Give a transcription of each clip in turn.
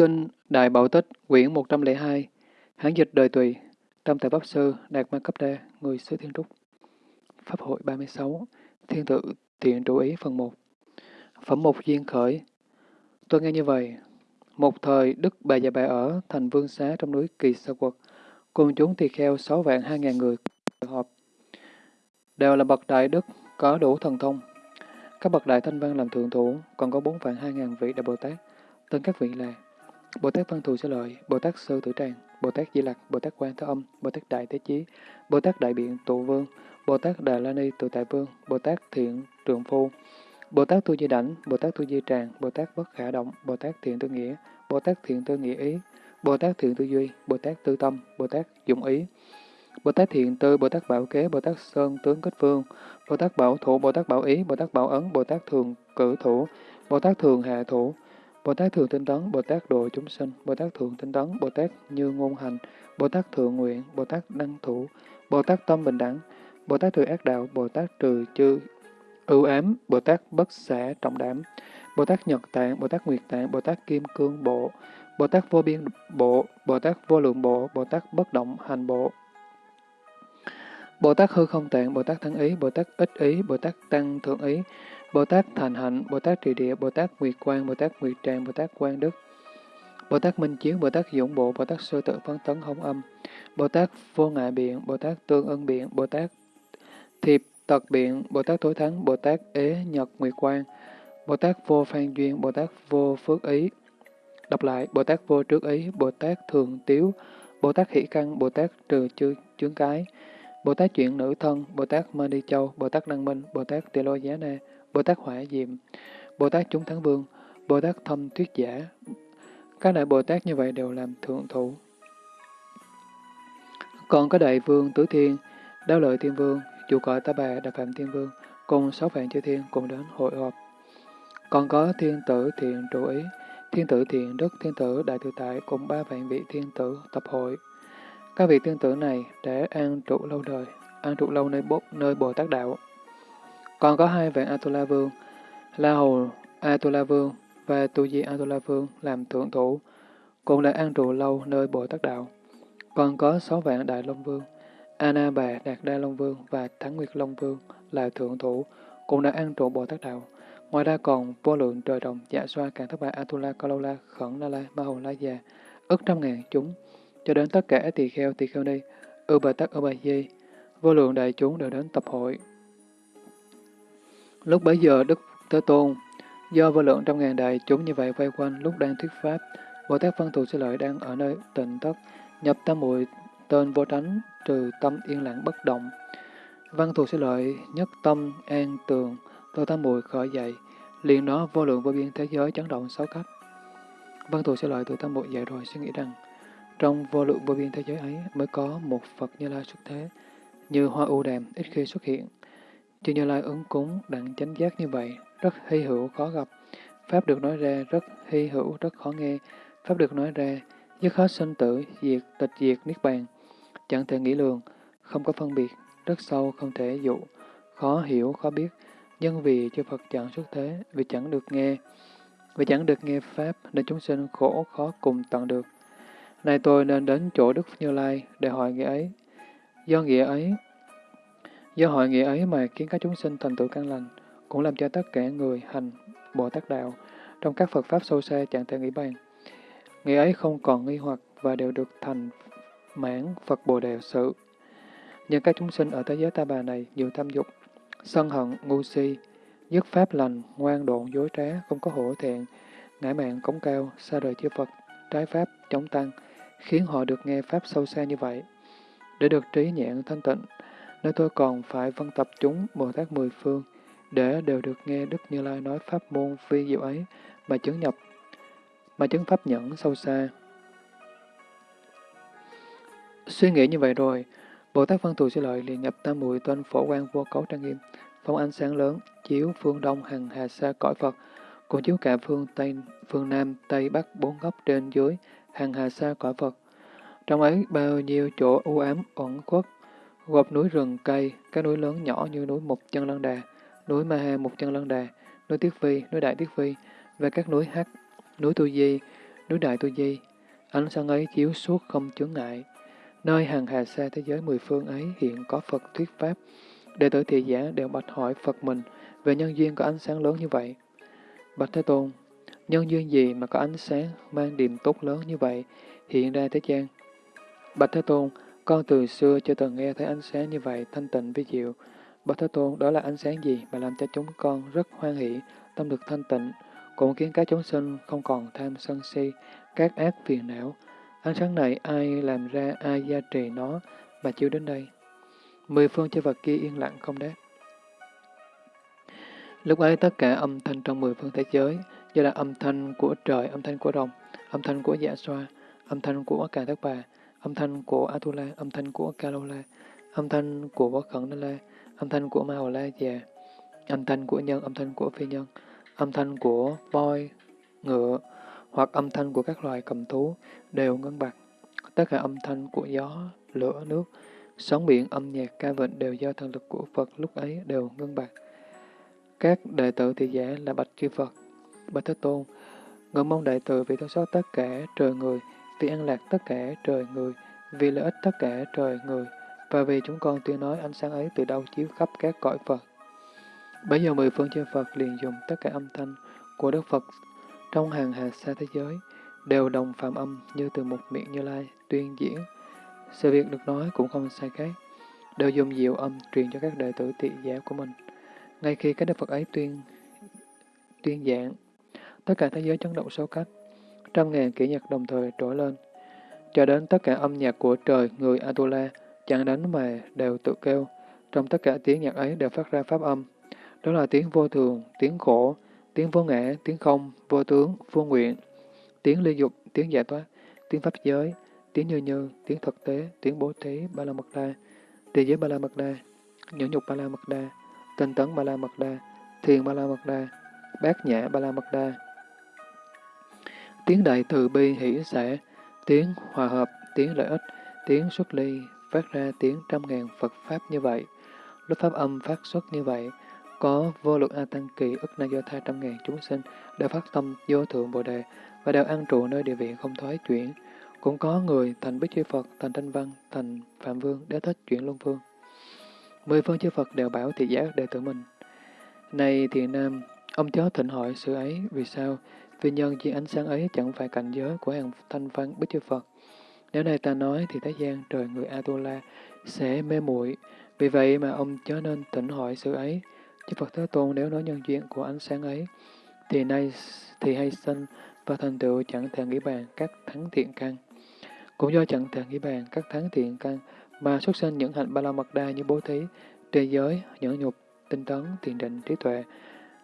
Kinh Đại Bảo Tích, quyển 102, Hán dịch đời tùy, Tâm Tại Pháp Sư, Đạt Ma Cấp Đa, Người xứ Thiên Trúc. Pháp hội 36, Thiên tự Tiện trụ ý phần 1. Phẩm Mục duyên khởi. Tôi nghe như vậy. Một thời, Đức Bà Già Bà ở thành Vương Xá trong núi Kỳ Sa Quật, cùng chúng tỳ kheo 6 vạn 2 ngàn người họp. Đều là bậc đại đức, có đủ thần thông. Các bậc đại thanh văn làm thượng thủ, còn có 4 vạn 2 ngàn vị Đại Bồ Tát. Tên các vị là Bồ Tát Văn Thù Sư Lợi, Bồ Tát sơ Tử Tràng, Bồ Tát Di Lặc, Bồ Tát Quan Thế Âm, Bồ Tát Đại Thế Chí, Bồ Tát Đại Biện Tụ Vương, Bồ Tát Đà La Ni Tự Tại Vương, Bồ Tát Thiện trường Phu, Bồ Tát Tu Di Đảnh, Bồ Tát Tu Di Tràng, Bồ Tát Bất Khả Động, Bồ Tát Thiện Tư Nghĩa, Bồ Tát Thiện Tư Nghĩa Ý, Bồ Tát Thiện Tư Duy, Bồ Tát Tư Tâm, Bồ Tát Dụng Ý, Bồ Tát Thiện Tư, Bồ Tát Bảo Kế, Bồ Tát Sơn Tướng Kết Vương, Bồ Tát Bảo Thủ, Bồ Tát Bảo Ý, Bồ Tát Bảo Ấn, Bồ Tát Thường Cử Thủ, Bồ Tát Thường Hạ Thủ, Bồ Tát Thường Tinh Tấn, Bồ Tát Độ Chúng Sinh, Bồ Tát Thường Tinh Tấn, Bồ Tát Như Ngôn Hành, Bồ Tát Thượng Nguyện, Bồ Tát Đăng Thủ, Bồ Tát Tâm Bình Đẳng, Bồ Tát Trừ Ác Đạo, Bồ Tát Trừ Chư Ưu Ám, Bồ Tát Bất Xả Trọng Đảm, Bồ Tát Nhật Tạng, Bồ Tát Nguyệt Tạng, Bồ Tát Kim Cương Bộ, Bồ Tát Vô Biên Bộ, Bồ Tát Vô Lượng Bộ, Bồ Tát Bất Động Hành Bộ, Bồ Tát Hư Không Tạng, Bồ Tát Thắng Ý, Bồ Tát Ích Ý, Bồ Tát Tăng Thượng Ý, Bồ Tát Thành Hạnh, Bồ Tát Trì Địa, Bồ Tát Nguyệt Quang, Bồ Tát Nguyệt Tràng, Bồ Tát Quang Đức, Bồ Tát Minh Chiến, Bồ Tát Dũng Bộ, Bồ Tát Sơ Tự phấn Tấn Hồng Âm, Bồ Tát Vô Ngại Biện, Bồ Tát Tương Ân Biện, Bồ Tát Thiệp Tật Biện, Bồ Tát Tối Thắng, Bồ Tát Ế Nhật Nguyệt Quang, Bồ Tát Vô Phan Duyên, Bồ Tát Vô Phước Ý. Đọc lại, Bồ Tát Vô Trước Ý, Bồ Tát Thường Tiếu, Bồ Tát Hỷ Căn, Bồ Tát Trừ Chư Chướng Cái, Bồ Tát Chuyện Nữ Thân, Bồ Tát Mơ Đi Châu, Bồ Tát Năng Minh, Bồ Tát Tỳ Lô Giá Na, Bồ Tát Hỏa Diệm, Bồ Tát Chúng Thắng Vương, Bồ Tát Thâm Tuyết Giả. Các đại Bồ Tát như vậy đều làm thượng thủ. Còn có đại vương Tứ Thiên, Đáo Lợi Thiên Vương, chủ cõi Ta Bà Đà Phạm Thiên Vương, cùng sáu vạn chư thiên cùng đến hội họp. Còn có thiên tử thiện trụ ý, thiên tử thiện đức, thiên tử đại tự tại cùng ba vạn vị thiên tử tập hội. Các vị thiên tử này đã an trụ lâu đời, an trụ lâu nơi, bố, nơi Bồ Tát Đạo. Còn có hai vạn Atula Vương, La Hầu Atula Vương và Tu Di Atula Vương làm thượng thủ, cũng đã an trụ lâu nơi Bồ Tát Đạo. Còn có sáu vạn Đại Long Vương, Ana Bà Đạt Đa Long Vương và Thắng Nguyệt Long Vương là thượng thủ, cũng đã an trụ Bồ Tát Đạo. Ngoài ra còn vô lượng trời đồng, dạ xoa, càng thất bại, Atula, Kalola, Khẩn Na La, Ma Hầu La Già, ức trăm ngàn chúng, cho đến tất cả tỳ kheo tỳ kheo ni, ư bà tắc ư bà di, vô lượng đại chúng đều đến tập hội. Lúc bấy giờ Đức Thế Tôn, do vô lượng trăm ngàn đại chúng như vậy vây quanh lúc đang thuyết pháp, Bồ Tát Văn Thù Sư Lợi đang ở nơi tịnh thất, nhập tam muội tên vô tránh, trừ tâm yên lặng bất động. Văn Thù Sư Lợi nhất tâm an tường, từ tam muội khởi dậy, liền nó vô lượng vô biên thế giới chấn động sáu cấp. Văn Thù Sư Lợi từ tam muội dậy rồi suy nghĩ rằng, trong vô lượng vô biên thế giới ấy mới có một Phật Như Lai xuất thế, như hoa u đàm ít khi xuất hiện. Chư Như Lai ứng cúng đặng chánh giác như vậy, rất hy hữu khó gặp. Pháp được nói ra rất hy hữu, rất khó nghe. Pháp được nói ra, dứt hết sinh tử, diệt, tịch diệt, niết bàn. Chẳng thể nghĩ lường, không có phân biệt, rất sâu, không thể dụ, khó hiểu, khó biết. Nhân vì chư Phật chẳng xuất thế, vì chẳng được nghe, vì chẳng được nghe Pháp, nên chúng sinh khổ khó cùng tận được. Nay tôi nên đến chỗ Đức Như Lai để hỏi nghĩa ấy. Do nghĩa ấy, do hội nghĩa ấy mà khiến các chúng sinh thành tựu căn lành, cũng làm cho tất cả người hành Bồ Tát Đạo trong các Phật Pháp sâu xa chẳng thể nghĩ bàn. Nghĩa ấy không còn nghi hoặc và đều được thành mãn Phật Bồ Đề sự. Nhưng các chúng sinh ở thế giới ta bà này nhiều tham dục, sân hận, ngu si, dứt pháp lành, ngoan độn, dối trá, không có hổ thẹn, ngã mạng cống cao, xa rời chư Phật, trái pháp, chống tăng, khiến họ được nghe Pháp sâu xa như vậy. Để được trí nhãn thanh tịnh, nếu tôi còn phải phân tập chúng Bồ Tát Mười Phương, để đều được nghe Đức Như Lai nói Pháp môn phi diệu ấy mà chứng nhập, mà chứng Pháp nhẫn sâu xa. Suy nghĩ như vậy rồi, Bồ Tát Văn Thù Sư Lợi liền nhập tam muội tên phổ quan vô cấu trang nghiêm, phong ánh sáng lớn, chiếu phương đông hằng hà xa cõi Phật, cũng chiếu cả phương Tây, phương Nam, Tây, Bắc, bốn góc trên dưới, hàng hà xa cõi Phật. Trong ấy bao nhiêu chỗ u ám, ẩn khuất, gộp núi rừng cây, các núi lớn nhỏ như núi Mục Chân Lân Đà, núi Ma Ha Mục Chân Lân Đà, núi Tiết Phi, núi Đại Tiết Phi, và các núi Hắc, núi Tu Di, núi Đại Tu Di, ánh sáng ấy chiếu suốt không chướng ngại. Nơi hàng hà xa thế giới mười phương ấy hiện có Phật thuyết Pháp. Đệ tử thị giả đều bạch hỏi Phật mình về nhân duyên có ánh sáng lớn như vậy. Bạch Thế Tôn, nhân duyên gì mà có ánh sáng mang điềm tốt lớn như vậy hiện ra thế gian? Bạch Thế Tôn, con từ xưa chưa từng nghe thấy ánh sáng như vậy thanh tịnh với diệu. Bậc Thế Tôn, đó là ánh sáng gì mà làm cho chúng con rất hoan hỷ, tâm được thanh tịnh, cũng khiến các chúng sinh không còn tham sân si, các ác phiền não. Ánh sáng này ai làm ra, ai gia trì nó mà chiếu đến đây. Mười phương chư vật kia yên lặng không đáp. Lúc ấy tất cả âm thanh trong mười phương thế giới, như là âm thanh của trời, âm thanh của rồng, âm thanh của dạ xoa, âm thanh của cả thất bà, âm thanh của Atula, âm thanh của Kalola, âm thanh của Võ Khẩn La, âm thanh của Ma La già, âm thanh của nhân, âm thanh của phi nhân, âm thanh của voi, ngựa, hoặc âm thanh của các loài cầm thú đều ngân bạc. Tất cả âm thanh của gió, lửa, nước, sóng biển, âm nhạc, ca vịnh đều do thần lực của Phật lúc ấy đều ngân bạc. Các đệ tử thị giả là bạch chư Phật, bạch Thế Tôn, ngưỡng mong đệ tử vì thương xót tất cả trời người, vì an lạc tất cả trời người, vì lợi ích tất cả trời người, và vì chúng con tuyên nói ánh sáng ấy từ đâu chiếu khắp các cõi Phật. Bây giờ mười phương chư Phật liền dùng tất cả âm thanh của Đức Phật trong hàng hà xa thế giới, đều đồng phạm âm như từ một miệng Như Lai tuyên diễn. Sự việc được nói cũng không sai khác, đều dùng diệu âm truyền cho các đệ tử tị giả của mình. Ngay khi các Đức Phật ấy tuyên tuyên giảng, tất cả thế giới chấn động sâu cách, trăm ngàn kỹ nhạc đồng thời trỗi lên, cho đến tất cả âm nhạc của trời người Atula chẳng đánh mà đều tự kêu, trong tất cả tiếng nhạc ấy đều phát ra pháp âm. Đó là tiếng vô thường, tiếng khổ, tiếng vô ngã, tiếng không, vô tướng, vô nguyện, tiếng ly dục, tiếng giải thoát, tiếng pháp giới, tiếng như như, tiếng thực tế, tiếng bố thí, ba la mật đa, địa giới ba la mật đa, nhẫn nhục ba la mật đa, tinh tấn ba la mật đa, thiền ba la mật đa, bát nhã ba la mật đa. Tiếng đại từ bi hỷ xã, tiếng hòa hợp, tiếng lợi ích, tiếng xuất ly, phát ra tiếng trăm ngàn Phật Pháp như vậy. Lúc Pháp âm phát xuất như vậy, có vô lượng A Tăng Kỳ ức na do tha trăm ngàn chúng sinh đều phát tâm vô thượng Bồ Đề và đều an trụ nơi địa vị không thoái chuyển. Cũng có người thành Bích Chư Phật, thành Thanh Văn, thành Phạm Vương, để thích chuyển Luân Vương. Mười phương chư Phật đều bảo thị giả đệ tử mình. Này thiện nam, ông chó thịnh hỏi sự ấy, vì sao? Vì nhân chi ánh sáng ấy chẳng phải cảnh giới của hàng thanh văn bích chư Phật. Nếu này ta nói thì thế gian trời người Atula sẽ mê muội Vì vậy mà ông chớ nên tỉnh hỏi sự ấy. Chư Phật Thế Tôn nếu nói nhân duyên của ánh sáng ấy, thì nay thì hay sinh và thành tựu chẳng thể nghĩ bàn các thắng thiện căn. Cũng do chẳng thể nghĩ bàn các thắng thiện căn mà xuất sinh những hạnh ba la mật đa như bố thí, trì giới, nhẫn nhục, tinh tấn, thiền định, trí tuệ.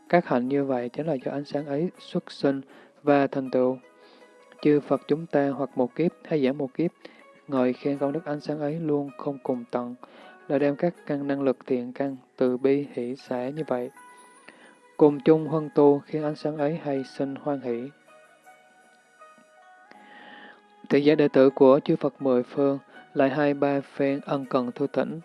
Các hạnh như vậy chính là do ánh sáng ấy xuất sinh và thành tựu. Chư Phật chúng ta hoặc một kiếp hay giảm một kiếp, ngợi khen công đức ánh sáng ấy luôn không cùng tận, là đem các căn năng lực thiện căn, từ bi, hỷ, xã như vậy. Cùng chung huân tu khiến ánh sáng ấy hay sinh hoan hỷ. Thị giả đệ tử của chư Phật mười phương lại hai ba phen ân cần thu thỉnh.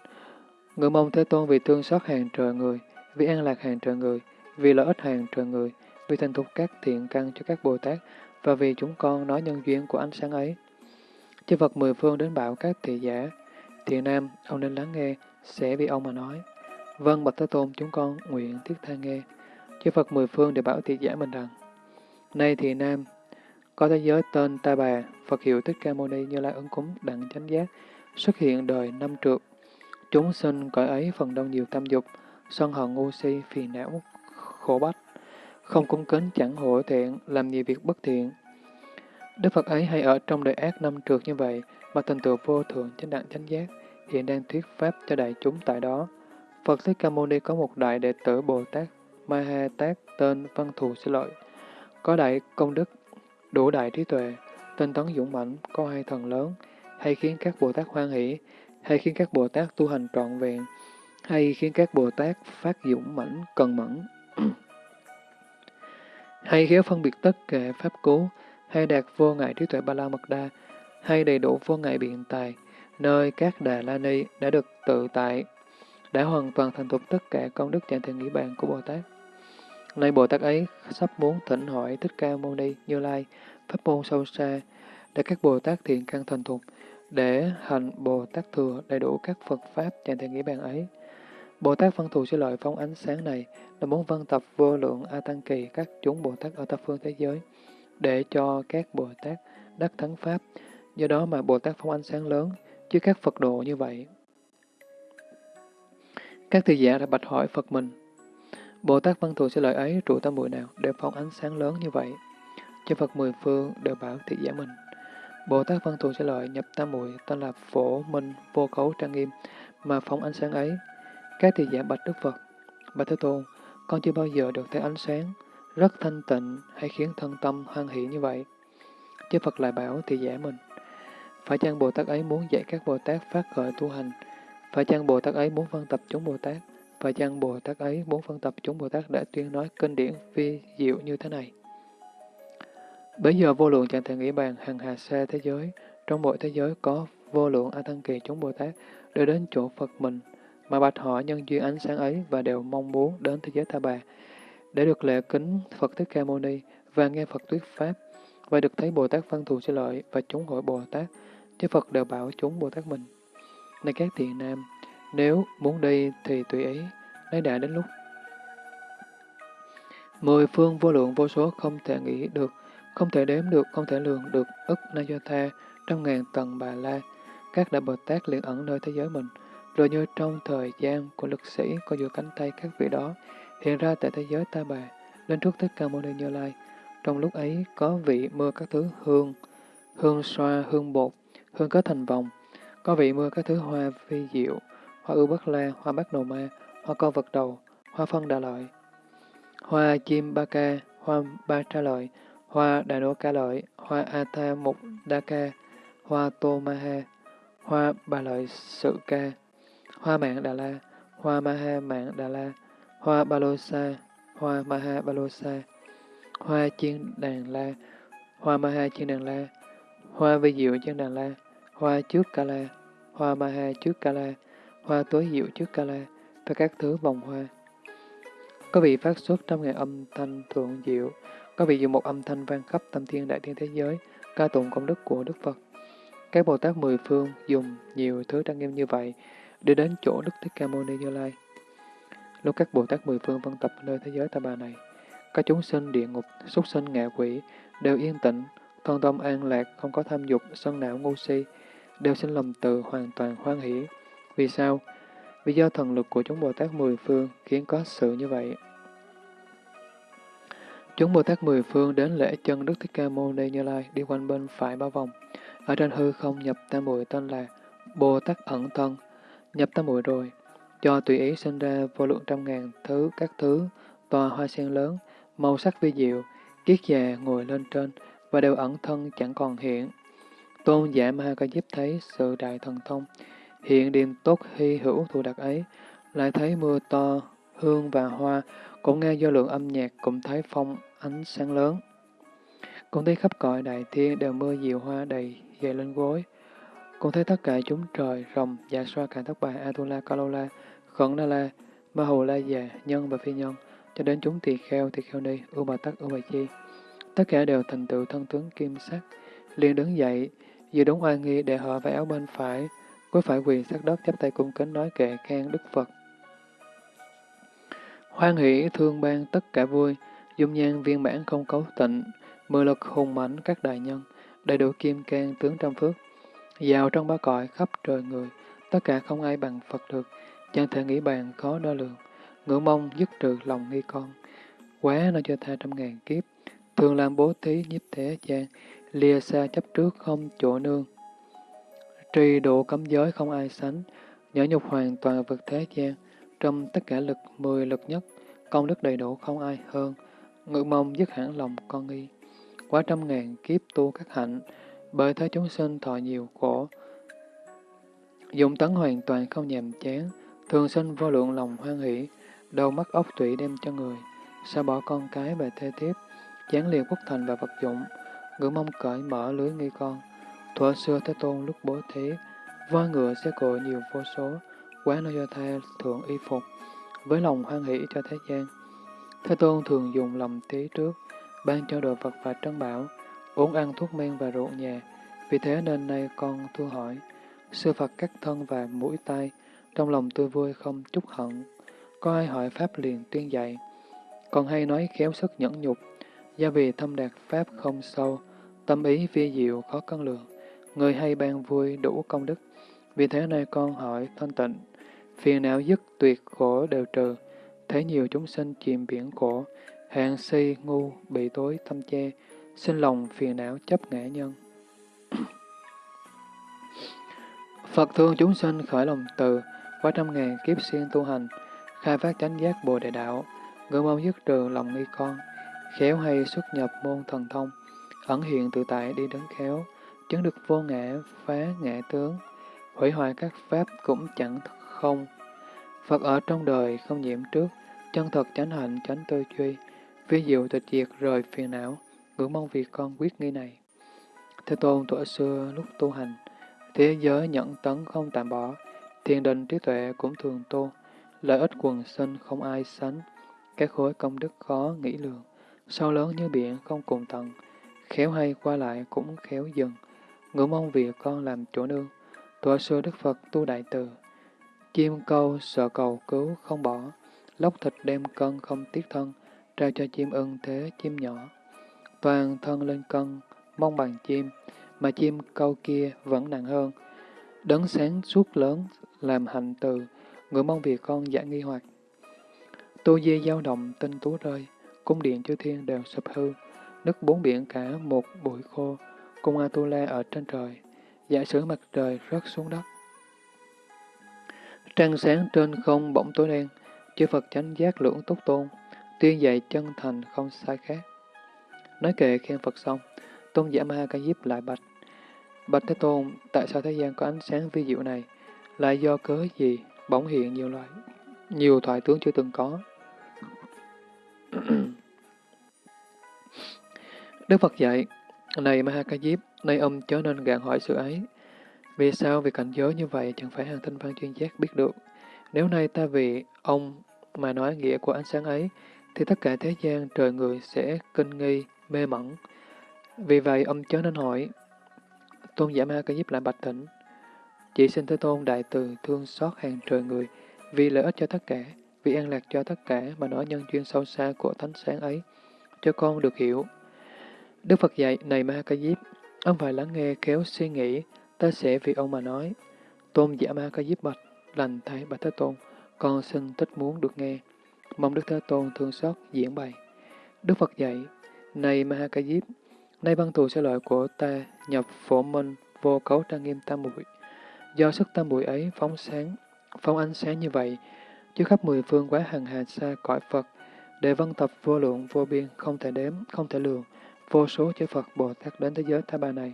người mong Thế Tôn vì thương xót hàng trời người, vì an lạc hàng trời người, vì lợi ích hàng trời người, vì thành thục các thiện căn cho các Bồ Tát, và vì chúng con nói nhân duyên của ánh sáng ấy. Chư Phật mười phương đến bảo các thị giả, thiện nam, ông nên lắng nghe, sẽ vì ông mà nói. Vâng, Bạch Thế Tôn, chúng con nguyện thiết tha nghe. Chư Phật mười phương đều bảo thị giả mình rằng, Nay thiện nam, có thế giới tên Ta Bà, Phật hiệu Thích Ca Mâu Ni Như Lai ứng cúng đặng chánh giác, xuất hiện đời năm trượt. Chúng sinh cõi ấy phần đông nhiều tâm dục, sân hận ngu si, phiền não, khổ bách, không cung kính chẳng hổ thiện, làm nhiều việc bất thiện. Đức Phật ấy hay ở trong đời ác năm trượt như vậy, mà thành tựu vô thượng chánh đẳng chánh giác, hiện đang thuyết pháp cho đại chúng tại đó. Phật Thích Ca Mâu Ni có một đại đệ tử Bồ Tát, Ma Ha Tát tên Văn Thù Sư Lợi, có đại công đức, đủ đại trí tuệ, tinh tấn dũng mãnh, có hai thần lớn, hay khiến các Bồ Tát hoan hỷ, hay khiến các Bồ Tát tu hành trọn vẹn, hay khiến các Bồ Tát phát dũng mãnh, cần mẫn hay khéo phân biệt tất cả pháp cú, hay đạt vô ngại trí tuệ ba la mật đa, hay đầy đủ vô ngại biện tài, nơi các đà la ni đã được tự tại, đã hoàn toàn thành thục tất cả công đức chẳng thể nghĩ bàn của Bồ Tát. Nay Bồ Tát ấy sắp muốn thỉnh hỏi Thích Ca Mâu Ni Như Lai pháp môn sâu xa, để các Bồ Tát thiện căn thành thục, để hành Bồ Tát thừa đầy đủ các Phật Pháp chẳng thể nghĩ bàn ấy. Bồ Tát văn thù sẽ lợi phóng ánh sáng này là muốn vân tập vô lượng A Tăng Kỳ các chúng Bồ Tát ở thập phương thế giới, để cho các Bồ Tát đắc thắng Pháp. Do đó mà Bồ Tát phóng ánh sáng lớn, chứ các Phật độ như vậy. Các thị giả đã bạch hỏi Phật mình, Bồ Tát văn thù sẽ lợi ấy trụ tam muội nào để phóng ánh sáng lớn như vậy? Cho Phật mười phương đều bảo thị giả mình. Bồ Tát văn thù sẽ lợi nhập tam muội tên là phổ minh vô cấu trang nghiêm mà phóng ánh sáng ấy. Các thị giả bạch Đức Phật, Bạch Thế Tôn, con chưa bao giờ được thấy ánh sáng, rất thanh tịnh hay khiến thân tâm hoan hỷ như vậy. Chứ Phật lại bảo thì giả mình, phải chăng Bồ Tát ấy muốn dạy các Bồ Tát phát khởi tu hành? Phải chăng Bồ Tát ấy muốn phân tập chúng Bồ Tát? Phải chăng Bồ Tát ấy muốn phân tập chúng Bồ Tát để tuyên nói kinh điển vi diệu như thế này? Bây giờ vô lượng chẳng thể nghĩ bàn hàng hà xa thế giới, trong mỗi thế giới có vô lượng A Tăng Kỳ chúng Bồ Tát đều đến chỗ Phật mình, mà bạch họ nhân duyên ánh sáng ấy và đều mong muốn đến thế giới Ta Bà, để được lễ kính Phật Thích Ca Mâu Ni và nghe Phật thuyết Pháp, và được thấy Bồ Tát phân thù Sư lợi và chúng hội Bồ Tát, chứ Phật đều bảo chúng Bồ Tát mình. Này các thiện nam, nếu muốn đi thì tùy ý, nay đã đến lúc. Mười phương vô lượng vô số không thể nghĩ được, không thể đếm được, không thể lường được, ức na do tha, trăm ngàn tầng bà la, các đại Bồ Tát liền ẩn nơi thế giới mình, rồi như trong thời gian của lực sĩ có giữa cánh tay các vị đó, hiện ra tại thế giới ta bà, lên trước Thích Ca Mâu Ni Như Lai. Trong lúc ấy có vị mưa các thứ hương, hương xoa, hương bột, hương kết thành vòng, có vị mưa các thứ hoa phi diệu, hoa ưu bất la, hoa bát nồ ma, hoa co vật đầu, hoa phân đà lợi, hoa chim ba ca, hoa ba tra lợi, hoa đà nô ca lợi, hoa a tha mục đa ca, hoa tô ma ha, hoa bà lợi sự ca, hoa mạng đà la, hoa Maha mạng đà la, hoa ba lô sa, hoa Maha ba lô sa, hoa chiên đàn la, hoa Maha chiên đàn la, hoa vi diệu chiên đàn la, hoa trước ca la, hoa Maha trước ca la, hoa tối diệu trước ca la, và các thứ vòng hoa. Có vị phát xuất trong ngày âm thanh thượng diệu, có vị dùng một âm thanh vang khắp tâm thiên đại thiên thế giới, ca tụng công đức của Đức Phật. Các Bồ Tát mười phương dùng nhiều thứ trang nghiêm như vậy để đến chỗ Đức Thích Ca Mâu Ni Như Lai. Lúc các Bồ Tát mười phương vân tập nơi thế giới ta bà này, các chúng sinh địa ngục, súc sinh ngạ quỷ đều yên tĩnh, thân tâm an lạc, không có tham dục, sân não ngu si, đều sinh lầm từ hoàn toàn hoan hỷ. Vì sao? Vì do thần lực của chúng Bồ Tát mười phương khiến có sự như vậy. Chúng Bồ Tát mười phương đến lễ chân Đức Thích Ca Mâu Ni Như Lai đi quanh bên phải ba vòng. Ở trên hư không nhập tam bụi tên là Bồ Tát ẩn thân. Nhập tám muội rồi, cho tùy ý sinh ra vô lượng trăm ngàn thứ các thứ, tòa hoa sen lớn, màu sắc vi diệu, kiết già ngồi lên trên và đều ẩn thân chẳng còn hiện. Tôn giả Ma ca diếp thấy sự đại thần thông, hiện điềm tốt hy hữu thù đặc ấy, lại thấy mưa to, hương và hoa, cũng nghe do lượng âm nhạc, cũng thấy phong ánh sáng lớn. Cũng thấy khắp cõi đại thiên đều mưa diệu hoa đầy dày lên gối. Cũng thấy tất cả chúng trời, rồng, dạ xoa, cả thất bà, Atula, Kalola, Khẩn Na La, Ma Hồ La Già, Nhân và Phi Nhân, cho đến chúng tỳ kheo, tỳ kheo ni, ưu bà tắc, ưu bà chi. Tất cả đều thành tựu thân tướng kim sắc, liền đứng dậy, giữ đúng oai nghi để họ vào áo bên phải, cuối phải quỳ sát đất chắp tay cung kính nói kệ khen Đức Phật. Hoan hỷ thương ban tất cả vui, dung nhan viên mãn không cấu tịnh, mười lực hùng mãnh các đại nhân, đầy đủ kim can tướng trăm phước, Dạo trong ba cõi khắp trời người, tất cả không ai bằng Phật được, chẳng thể nghĩ bàn khó đo lường, ngưỡng mong dứt trừ lòng nghi con. Quá nó cho tha trăm ngàn kiếp, thường làm bố thí nhiếp thế gian, lìa xa chấp trước không chỗ nương. Trì độ cấm giới không ai sánh, nhỏ nhục hoàn toàn vật thế gian, trong tất cả lực mười lực nhất, công đức đầy đủ không ai hơn, ngự mong dứt hẳn lòng con nghi. Quá trăm ngàn kiếp tu các hạnh, bởi thế chúng sinh thọ nhiều khổ. Dụng tấn hoàn toàn không nhàm chán, thường sinh vô lượng lòng hoan hỷ, đầu mắt ốc tủy đem cho người, xa bỏ con cái và thê tiếp, chán liệt quốc thành và vật dụng, ngữ mong cởi mở lưới nghi con. Thuở xưa Thế Tôn lúc bố thí, voi ngựa xe cộ nhiều vô số, quá nơi do tha thượng y phục, với lòng hoan hỷ cho thế gian. Thế Tôn thường dùng lòng tí trước, ban cho đồ vật và trân bảo, uống ăn thuốc men và rượu nhà. Vì thế nên nay con thưa hỏi, sư Phật cắt thân và mũi tay, trong lòng tôi vui không chút hận. Có ai hỏi Pháp liền tuyên dạy. Còn hay nói khéo sức nhẫn nhục, do vì thâm đạt Pháp không sâu, tâm ý vi diệu khó cân lượng. Người hay ban vui đủ công đức. Vì thế nay con hỏi thanh tịnh, phiền não dứt tuyệt khổ đều trừ, thấy nhiều chúng sinh chìm biển khổ, hạng si ngu bị tối tâm che, sinh lòng phiền não chấp ngã nhân. Phật thương chúng sinh khởi lòng từ, qua trăm ngàn kiếp xuyên tu hành, khai phát chánh giác bồ đề đạo, ngưỡng mong dứt trừ lòng nghi con, khéo hay xuất nhập môn thần thông, ẩn hiện tự tại đi đến khéo, chứng được vô ngã, phá ngã tướng, hủy hoại các pháp cũng chẳng không. Phật ở trong đời không nhiễm trước, chân thật chánh hạnh chánh tư duy, vi diệu tịch diệt rời phiền não, ngưỡng mong vì con quyết nghi này. Thế tôn tuổi xưa lúc tu hành, thế giới nhẫn tấn không tạm bỏ, thiền định trí tuệ cũng thường tu, lợi ích quần sinh không ai sánh, các khối công đức khó nghĩ lường, sâu lớn như biển không cùng tận, khéo hay qua lại cũng khéo dừng, ngưỡng mong vì con làm chỗ nương, tuổi xưa Đức Phật tu đại từ, chim câu sợ cầu cứu không bỏ, lóc thịt đem cân không tiếc thân, trao cho chim ưng thế chim nhỏ. Toàn thân lên cân, mong bằng chim, mà chim câu kia vẫn nặng hơn. Đấng sáng suốt lớn, làm hành từ, người mong vì con giải nghi hoặc. Tu dê dao động, tinh tú rơi, cung điện chư thiên đều sụp hư, nước bốn biển cả một bụi khô, cung Atula ở trên trời, giả sử mặt trời rớt xuống đất. Trăng sáng trên không bỗng tối đen, chư Phật chánh giác lưỡng túc tôn, tuyên dạy chân thành không sai khác. Nói kệ khen Phật xong, tôn giả Ma Ca Diếp lại bạch. Bạch Thế Tôn, tại sao thế gian có ánh sáng vi diệu này? Lại do cớ gì bỗng hiện nhiều loại, nhiều thoại tướng chưa từng có? Đức Phật dạy, này Ma Ca Diếp, nay ông chớ nên gạn hỏi sự ấy. Vì sao vì cảnh giới như vậy chẳng phải hàng thanh văn chuyên giác biết được? Nếu nay ta vì ông mà nói nghĩa của ánh sáng ấy, thì tất cả thế gian trời người sẽ kinh nghi, mê mẩn. Vì vậy ông chớ nên hỏi. Tôn giả ma ca giúp lại bạch thỉnh. Chỉ xin Thế Tôn đại từ thương xót hàng trời người, vì lợi ích cho tất cả, vì an lạc cho tất cả mà nói nhân duyên sâu xa của thánh sáng ấy, cho con được hiểu. Đức Phật dạy, này ma ca diếp, ông phải lắng nghe khéo suy nghĩ, ta sẽ vì ông mà nói. Tôn giả ma ca diếp bạch, lành thay bạch Thế Tôn, con xin thích muốn được nghe. Mong Đức Thế Tôn thương xót diễn bày. Đức Phật dạy, này Mahakajip, nay văn thù sẽ lợi của ta nhập phổ minh vô cấu trang nghiêm tam muội Do sức tam muội ấy phóng sáng, phóng ánh sáng như vậy, chứ khắp mười phương quá hằng hà xa cõi Phật, để văn tập vô lượng vô biên, không thể đếm, không thể lường, vô số chư Phật Bồ Tát đến thế giới Tha Bà này.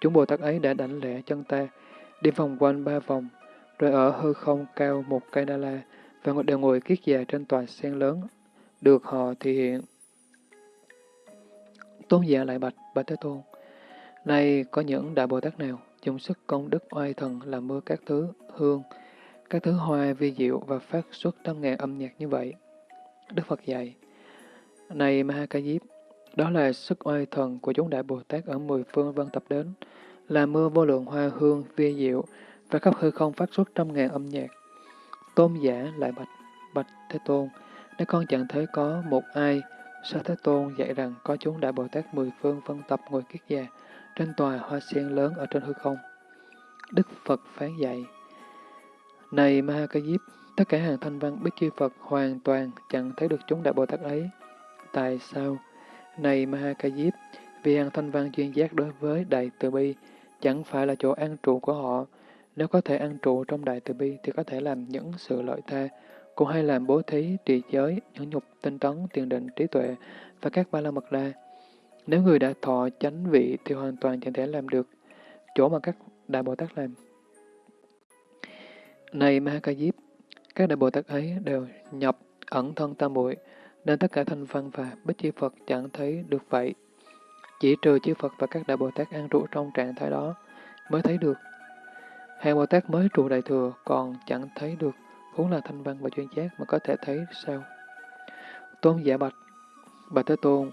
Chúng Bồ Tát ấy đã đảnh lễ chân ta, đi vòng quanh ba vòng, rồi ở hư không cao một cây đa la, và đều ngồi kiết già trên tòa sen lớn, được họ thể hiện. Tôn giả lại bạch, bạch Thế Tôn, nay có những đại Bồ Tát nào dùng sức công đức oai thần làm mưa các thứ hương, các thứ hoa vi diệu và phát xuất trăm ngàn âm nhạc như vậy? Đức Phật dạy, này Ma Ca Diếp, đó là sức oai thần của chúng đại Bồ Tát ở mười phương vân tập đến, là mưa vô lượng hoa hương vi diệu và khắp hư không phát xuất trăm ngàn âm nhạc. Tôn giả lại bạch, bạch Thế Tôn, nếu con chẳng thấy có một ai, Sa Thế Tôn dạy rằng có chúng Đại Bồ Tát mười phương phân tập ngồi kiết già, trên tòa hoa sen lớn ở trên hư không? Đức Phật phán dạy, Này Ma Ca Diếp, tất cả hàng thanh văn biết chư Phật hoàn toàn chẳng thấy được chúng Đại Bồ Tát ấy. Tại sao? Này Ma Ca Diếp, vì hàng thanh văn duyên giác đối với Đại Từ Bi chẳng phải là chỗ an trụ của họ, nếu có thể an trụ trong đại từ bi thì có thể làm những sự lợi tha, cũng hay làm bố thí, trì giới, nhẫn nhục, tinh tấn, tiền định, trí tuệ và các ba la mật la. Nếu người đã thọ chánh vị thì hoàn toàn chẳng thể làm được chỗ mà các đại Bồ Tát làm. Này Ma Ca Diếp, các đại Bồ Tát ấy đều nhập ẩn thân tam bụi, nên tất cả thành văn và bích chi Phật chẳng thấy được vậy. Chỉ trừ chư Phật và các đại Bồ Tát an trụ trong trạng thái đó mới thấy được. Hàng Bồ Tát mới trụ đại thừa còn chẳng thấy được, huống là thanh văn và chuyên giác mà có thể thấy sao? Tôn giả bạch, bạch Thế Tôn,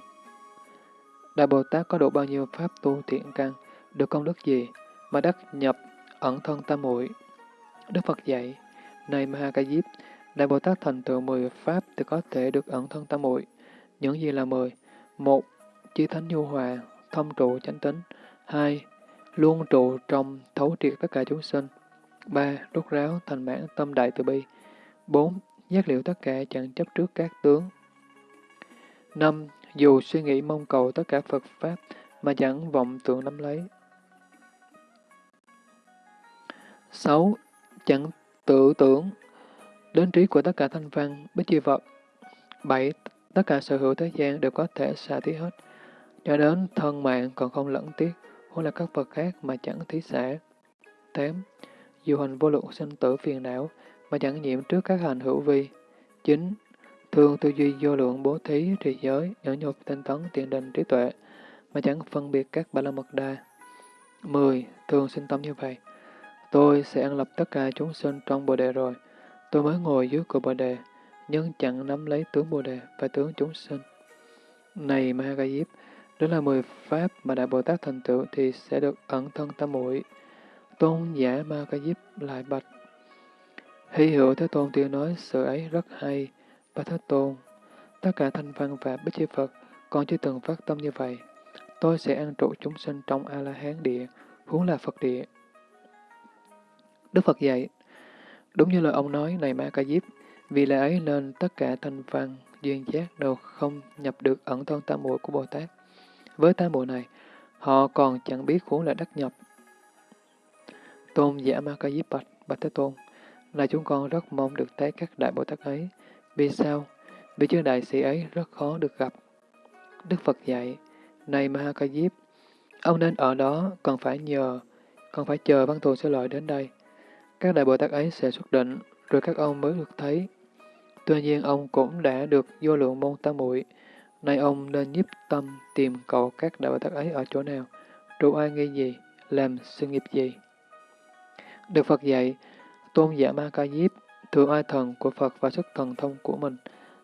Đại Bồ Tát có độ bao nhiêu pháp tu thiện căn, được công đức gì, mà đắc nhập ẩn thân tam muội Đức Phật dạy, này Ma Ca Diếp, Đại Bồ Tát thành tựu mười pháp thì có thể được ẩn thân tam muội Những gì là mười? Một, chí thánh nhu hòa, thông trụ chánh tính. Hai, luôn trụ trong thấu triệt tất cả chúng sinh. ba Rút ráo thành mãn tâm đại từ bi bốn Giác liệu tất cả chẳng chấp trước các tướng. năm Dù suy nghĩ mong cầu tất cả Phật Pháp mà chẳng vọng tưởng nắm lấy. 6. Chẳng tự tưởng đến trí của tất cả thanh văn, bích chi vật. 7. Tất cả sở hữu thế gian đều có thể xả thí hết, cho đến thân mạng còn không lẫn tiếc, hoặc là các vật khác mà chẳng thí xả. 8. Dù hành vô lượng sinh tử phiền não, mà chẳng nhiễm trước các hành hữu vi. 9. Thường tư duy vô lượng bố thí, trì giới, nhẫn nhục, tinh tấn, tiền định, trí tuệ, mà chẳng phân biệt các ba la mật đa. 10. Thường sinh tâm như vậy. Tôi sẽ ăn lập tất cả chúng sinh trong Bồ Đề rồi. Tôi mới ngồi dưới cửa Bồ Đề, nhưng chẳng nắm lấy tướng Bồ Đề và tướng chúng sinh. Này Mahagayip, đó là mười pháp mà Đại Bồ Tát thành tựu thì sẽ được ẩn thân tam muội. Tôn giả Mahagayip lại bạch. Hỷ hữu Thế Tôn tiêu nói sự ấy rất hay. và Thế Tôn, tất cả thanh văn và bích chi Phật còn chưa từng phát tâm như vậy. Tôi sẽ an trụ chúng sinh trong A-la-hán địa, huống là Phật địa. Đức Phật dạy, đúng như lời ông nói này Ma Ca Diếp, vì lẽ ấy nên tất cả thanh văn, duyên giác đều không nhập được ẩn thân tam muội của Bồ Tát. Với tam muội này, họ còn chẳng biết huống là đắc nhập. Tôn giả Ma Ca Diếp bạch, bạch Thế Tôn, là chúng con rất mong được thấy các đại Bồ Tát ấy. Vì sao? Vì chư đại sĩ ấy rất khó được gặp. Đức Phật dạy, này Maha Ca Diếp, ông nên ở đó cần phải nhờ, cần phải chờ văn thù sẽ lợi đến đây. Các đại Bồ Tát ấy sẽ xuất định, rồi các ông mới được thấy. Tuy nhiên ông cũng đã được vô lượng môn tam muội Nay ông nên nhiếp tâm tìm cầu các đại Bồ Tát ấy ở chỗ nào, trụ ai nghi gì, làm sự nghiệp gì. Được Phật dạy, tôn giả Ma Ca Diếp, thượng ai thần của Phật và sức thần thông của mình,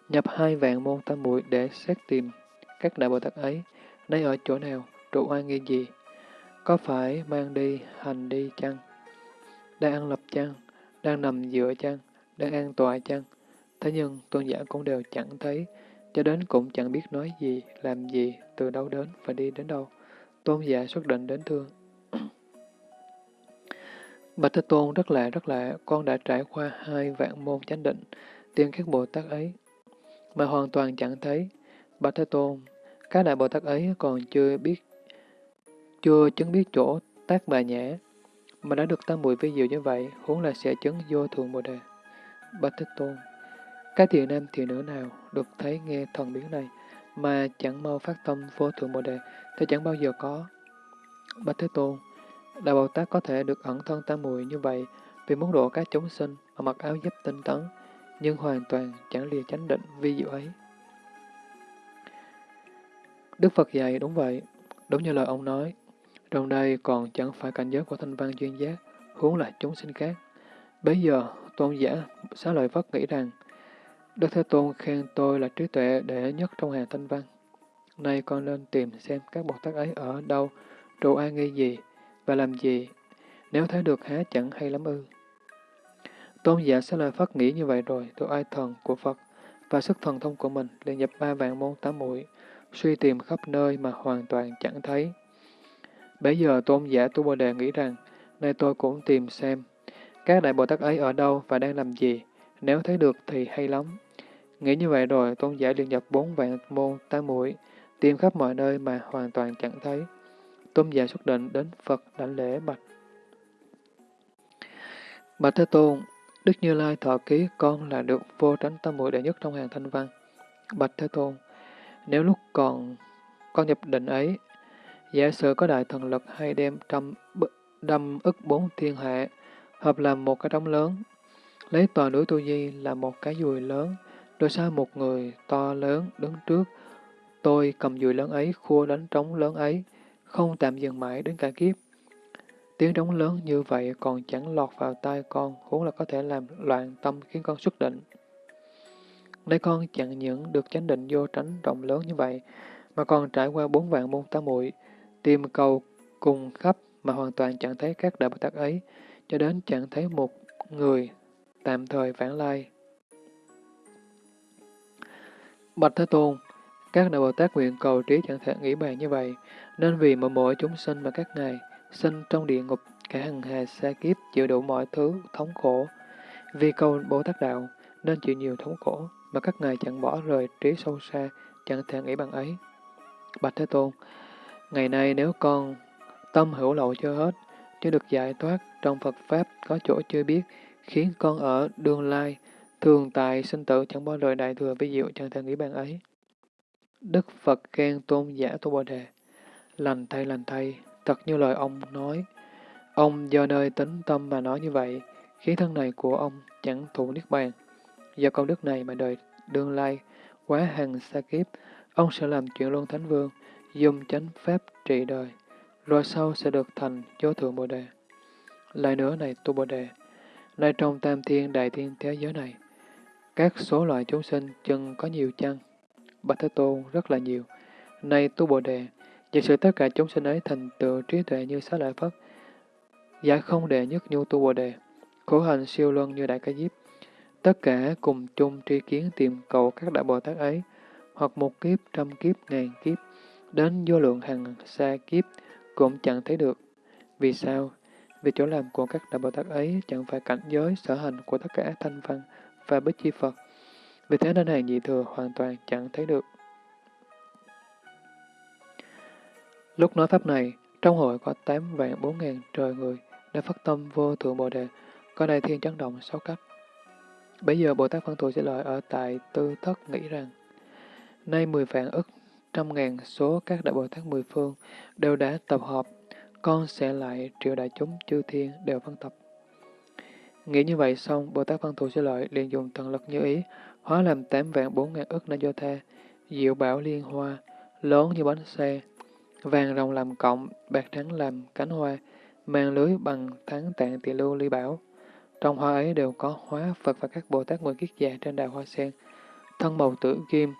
nhập hai vạn môn tam muội để xét tìm các đại Bồ Tát ấy, nay ở chỗ nào, trụ oai nghi gì, có phải mang đi, hành đi chăng? đang ăn lập chăng, đang nằm dựa chăng, đang an tọa chăng. Thế nhưng tôn giả cũng đều chẳng thấy, cho đến cũng chẳng biết nói gì, làm gì, từ đâu đến và đi đến đâu. Tôn giả xuất định đến thương. Bạch Thế Tôn rất lạ rất lạ, con đã trải qua hai vạn môn chánh định, tiên các Bồ Tát ấy, mà hoàn toàn chẳng thấy. Bạch Thế Tôn, các đại Bồ Tát ấy còn chưa biết, chưa chứng biết chỗ tác bà nhã, mà đã được tam muội vi diệu như vậy, huống là sẽ chứng vô thường Bồ Đề. Bạch Thế Tôn, các thiện nam thiện nữ nào được thấy nghe thần biến này, mà chẳng mau phát tâm vô thượng Bồ Đề, thì chẳng bao giờ có. Bạch Thế Tôn, đạo Bồ Tát có thể được ẩn thân tam muội như vậy vì muốn độ các chúng sinh mà mặc áo giáp tinh tấn, nhưng hoàn toàn chẳng lìa chánh định vi diệu ấy. Đức Phật dạy đúng vậy, đúng như lời ông nói, trong đây còn chẳng phải cảnh giới của thanh văn duyên giác, huống là chúng sinh khác. Bây giờ, tôn giả xá lợi Phất nghĩ rằng, Đức Thế Tôn khen tôi là trí tuệ đệ nhất trong hàng thanh văn. Nay con nên tìm xem các Bồ Tát ấy ở đâu, trụ ai nghi gì, và làm gì, nếu thấy được há chẳng hay lắm ư. Tôn giả sẽ lợi phát nghĩ như vậy rồi, tôi ai thần của Phật và sức thần thông của mình liền nhập ba vạn môn tám mũi, suy tìm khắp nơi mà hoàn toàn chẳng thấy. Bây giờ tôn giả Tu Bồ Đề nghĩ rằng, nay tôi cũng tìm xem, các đại Bồ Tát ấy ở đâu và đang làm gì, nếu thấy được thì hay lắm. Nghĩ như vậy rồi, tôn giả liền nhập bốn vạn môn tám mũi, tìm khắp mọi nơi mà hoàn toàn chẳng thấy. Tôn giả xuất định đến Phật đảnh lễ bạch. Bạch Thế Tôn, Đức Như Lai thọ ký con là được vô tránh tâm muội đệ nhất trong hàng thanh văn. Bạch Thế Tôn, nếu lúc còn con nhập định ấy, Giả sử có đại thần lực hay đem trăm đâm ức bốn thiên hạ, hợp làm một cái trống lớn, lấy toàn núi Tu Di là một cái dùi lớn, rồi sao một người to lớn đứng trước, tôi cầm dùi lớn ấy khua đánh trống lớn ấy, không tạm dừng mãi đến cả kiếp. Tiếng trống lớn như vậy còn chẳng lọt vào tai con, huống là có thể làm loạn tâm khiến con xuất định. Nay con chẳng những được chánh định vô tránh rộng lớn như vậy, mà còn trải qua bốn vạn môn tá muội tìm cầu cùng khắp mà hoàn toàn chẳng thấy các đại Bồ Tát ấy, cho đến chẳng thấy một người tạm thời vãng lai. Bạch Thế Tôn, các đại Bồ Tát nguyện cầu trí chẳng thể nghĩ bàn như vậy, nên vì mỗi mỗi chúng sinh mà các ngài sinh trong địa ngục cả hằng hà xa kiếp chịu đủ mọi thứ thống khổ. Vì cầu Bồ Tát Đạo nên chịu nhiều thống khổ, mà các ngài chẳng bỏ rời trí sâu xa, chẳng thể nghĩ bằng ấy. Bạch Thế Tôn, ngày nay nếu con tâm hữu lậu chưa hết, chưa được giải thoát trong Phật Pháp có chỗ chưa biết, khiến con ở đương lai, thường tại sinh tử chẳng bỏ rời đại thừa vi diệu chẳng thể nghĩ bằng ấy. Đức Phật khen tôn giả tu Bồ Đề, lành thay lành thay, thật như lời ông nói. Ông do nơi tính tâm mà nói như vậy, khí thân này của ông chẳng thụ niết bàn. Do công đức này mà đời đương lai, quá hằng xa kiếp, ông sẽ làm chuyện luân thánh vương, dùng chánh pháp trị đời, rồi sau sẽ được thành chố thượng Bồ Đề. Lại nữa này tu Bồ Đề, nay trong tam thiên đại thiên thế giới này, các số loại chúng sinh chừng có nhiều chăng? Bạch Thế Tôn rất là nhiều. Này tu Bồ Đề, giả sự tất cả chúng sinh ấy thành tựu trí tuệ như xá lợi Phất, giải không đệ nhất nhu tu Bồ Đề, khổ hành siêu luân như Đại Ca Diếp, tất cả cùng chung tri kiến tìm cầu các đại Bồ Tát ấy, hoặc một kiếp, trăm kiếp, ngàn kiếp, đến vô lượng hàng xa kiếp, cũng chẳng thấy được. Vì sao? Vì chỗ làm của các đại Bồ Tát ấy chẳng phải cảnh giới sở hành của tất cả thanh văn và bích chi Phật. Vì thế nên hàng dị thừa hoàn toàn chẳng thấy được. Lúc nói pháp này, trong hội có tám vạn bốn ngàn trời người đã phát tâm vô thượng Bồ Đề, có đại thiên chấn động sáu cách Bây giờ Bồ Tát phân Thù sẽ lợi ở tại tư thất nghĩ rằng, nay mười vạn ức trăm ngàn số các đại Bồ Tát mười phương đều đã tập hợp, con sẽ lại triệu đại chúng chư thiên đều phân tập. Nghĩ như vậy xong, Bồ Tát Văn Thù sẽ lợi liền dùng thần lực như ý, hóa làm tám vạn bốn ngàn ức na do tha, diệu bảo liên hoa, lớn như bánh xe, vàng rồng làm cộng, bạc trắng làm cánh hoa, mang lưới bằng thắng tạng tỳ lưu ly bảo. Trong hoa ấy đều có hóa Phật và các Bồ Tát Nguyện Kiết Già trên đài hoa sen, thân màu tử kim,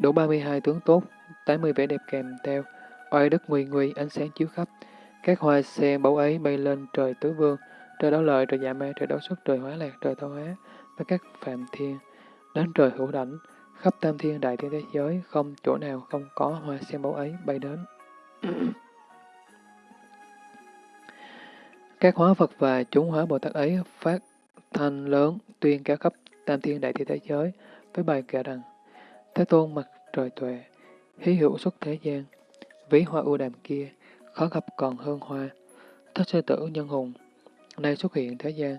đủ 32 tướng tốt, 80 vẻ đẹp kèm theo, oai đức nguy nguy, ánh sáng chiếu khắp. Các hoa sen báu ấy bay lên trời tứ vương, trời đấu lợi, trời dạ ma, trời đấu xuất, trời hóa lạc, trời tao hóa, và các phạm thiên, đến trời hữu đảnh, khắp tam thiên đại thiên thế giới, không chỗ nào không có hoa sen báu ấy bay đến. Ừ. Các hóa Phật và chúng hóa Bồ Tát ấy phát thanh lớn tuyên cao khắp tam thiên đại thiên thế giới với bài kệ rằng Thế Tôn mặt trời tuệ, hí hữu xuất thế gian, ví hoa ưu đàm kia, khó gặp còn hơn hoa, thất sư tử nhân hùng, nay xuất hiện thế gian,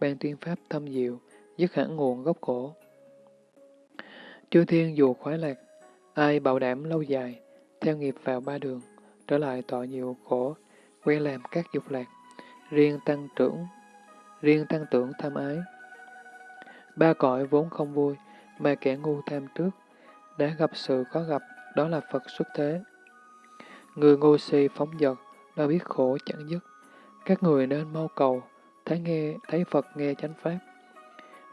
ban tuyên pháp thâm diệu, dứt hẳn nguồn gốc cổ. Chư thiên dù khoái lạc, ai bảo đảm lâu dài, theo nghiệp vào ba đường, trở lại tội nhiều khổ, quen làm các dục lạc, riêng tăng trưởng, riêng tăng tưởng tham ái. Ba cõi vốn không vui, mà kẻ ngu tham trước, đã gặp sự khó gặp, đó là Phật xuất thế. Người ngu si phóng dật, đã biết khổ chẳng dứt. Các người nên mau cầu, thấy nghe thấy Phật nghe chánh pháp.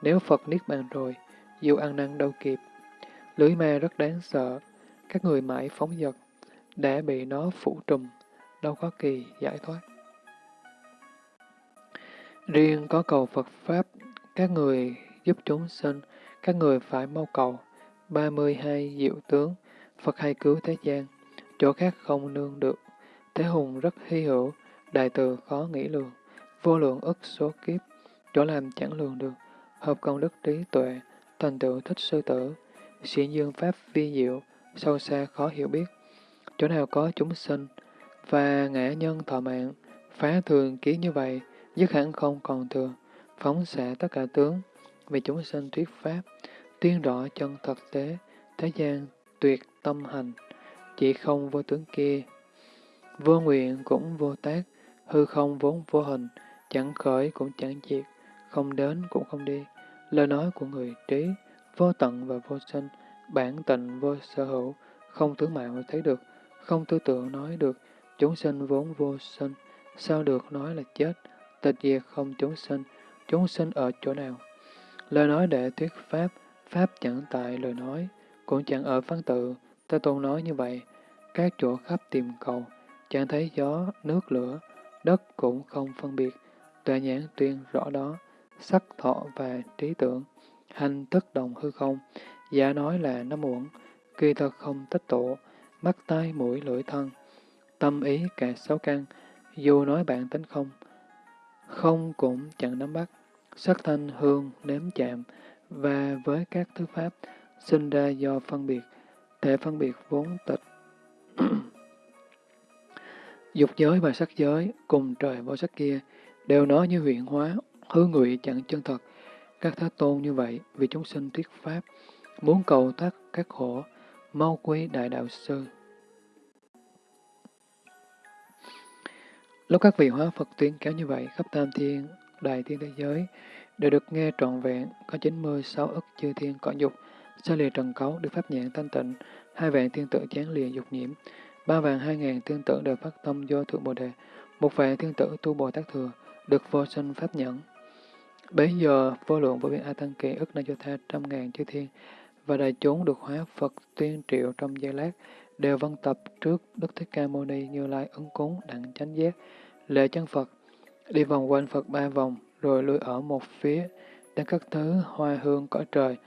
Nếu Phật niết bàn rồi, dù ăn năn đâu kịp. Lưới ma rất đáng sợ, các người mãi phóng dật, đã bị nó phủ trùm, đâu có kỳ giải thoát. Riêng có cầu Phật Pháp, các người giúp chúng sinh, các người phải mau cầu. 32 diệu tướng, Phật hay cứu thế gian, chỗ khác không nương được. Thế hùng rất hy hữu, đại từ khó nghĩ lường, vô lượng ức số kiếp, chỗ làm chẳng lường được, hợp công đức trí tuệ, thành tựu thích sư tử, sĩ dương pháp vi diệu, sâu xa khó hiểu biết. Chỗ nào có chúng sinh, và ngã nhân thọ mạng, phá thường ký như vậy, dứt hẳn không còn thừa, phóng xạ tất cả tướng, vì chúng sinh thuyết pháp, tiên rõ chân thực tế, thế gian tuyệt tâm hành, chỉ không vô tướng kia. Vô nguyện cũng vô tác, hư không vốn vô hình, chẳng khởi cũng chẳng diệt, không đến cũng không đi. Lời nói của người trí, vô tận và vô sinh, bản tịnh vô sở hữu, không tướng mạo thấy được, không tư tưởng nói được, chúng sinh vốn vô sinh, sao được nói là chết, tịch diệt không chúng sinh, chúng sinh ở chỗ nào? Lời nói để thuyết pháp, pháp chẳng tại lời nói, cũng chẳng ở văn tự, ta Tôn nói như vậy, các chỗ khắp tìm cầu, chẳng thấy gió, nước lửa, đất cũng không phân biệt, tuệ nhãn tuyên rõ đó, sắc thọ và trí tưởng, hành tất đồng hư không, giả nói là nó muộn kỳ thật không tích tụ, mắt tai mũi lưỡi thân, tâm ý cả sáu căn, dù nói bạn tính không, không cũng chẳng nắm bắt, sắc thanh hương nếm chạm, và với các thứ pháp sinh ra do phân biệt, thể phân biệt vốn tịch. Dục giới và sắc giới, cùng trời vô sắc kia, đều nói như huyện hóa, hư ngụy chẳng chân thật. Các thế tôn như vậy, vì chúng sinh thuyết pháp, muốn cầu thoát các khổ, mau quý đại đạo sư. Lúc các vị hóa Phật tuyên kéo như vậy, khắp tam thiên, đại thiên thế giới, đều được nghe trọn vẹn, có 96 ức chư thiên cõi dục, xa lìa trần cấu, được pháp nhãn thanh tịnh, hai vạn thiên tử chán lìa dục nhiễm, ba vạn hai ngàn thiên tử đều phát tâm do thượng bồ đề, một vạn thiên tử tu bồ tát thừa, được vô sinh pháp nhẫn. Bấy giờ, vô lượng vô biên A Tăng Kỳ ức na cho tha trăm ngàn chư thiên, và đại chúng được hóa Phật tuyên triệu trong giây lát, đều vân tập trước Đức Thích Ca Mâu Ni như lai ứng cúng đặng chánh giác, lễ chân Phật, đi vòng quanh Phật ba vòng, rồi lui ở một phía, đến các thứ hoa hương cõi trời,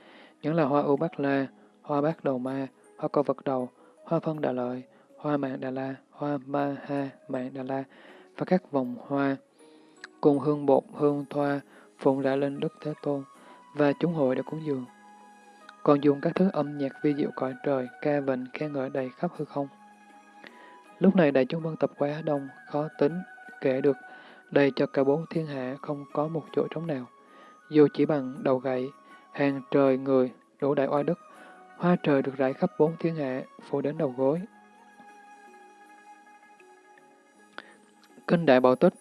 những là hoa u bát la, hoa bát đầu ma, hoa co vật đầu, hoa phân đà lợi, hoa mạng đà la, hoa ma ha mạng đà la, và các vòng hoa, cùng hương bột, hương thoa, phụng đã lên Đức Thế Tôn, và chúng hội đã cúng dường. Còn dùng các thứ âm nhạc vi diệu cõi trời, ca vịnh, khen ngợi đầy khắp hư không. Lúc này đại chúng vân tập quá đông, khó tính, kể được, đầy cho cả bốn thiên hạ không có một chỗ trống nào. Dù chỉ bằng đầu gậy, hàng trời người, đủ đại oai đức, hoa trời được rải khắp bốn thiên hạ, phủ đến đầu gối. Kinh Đại Bảo Tích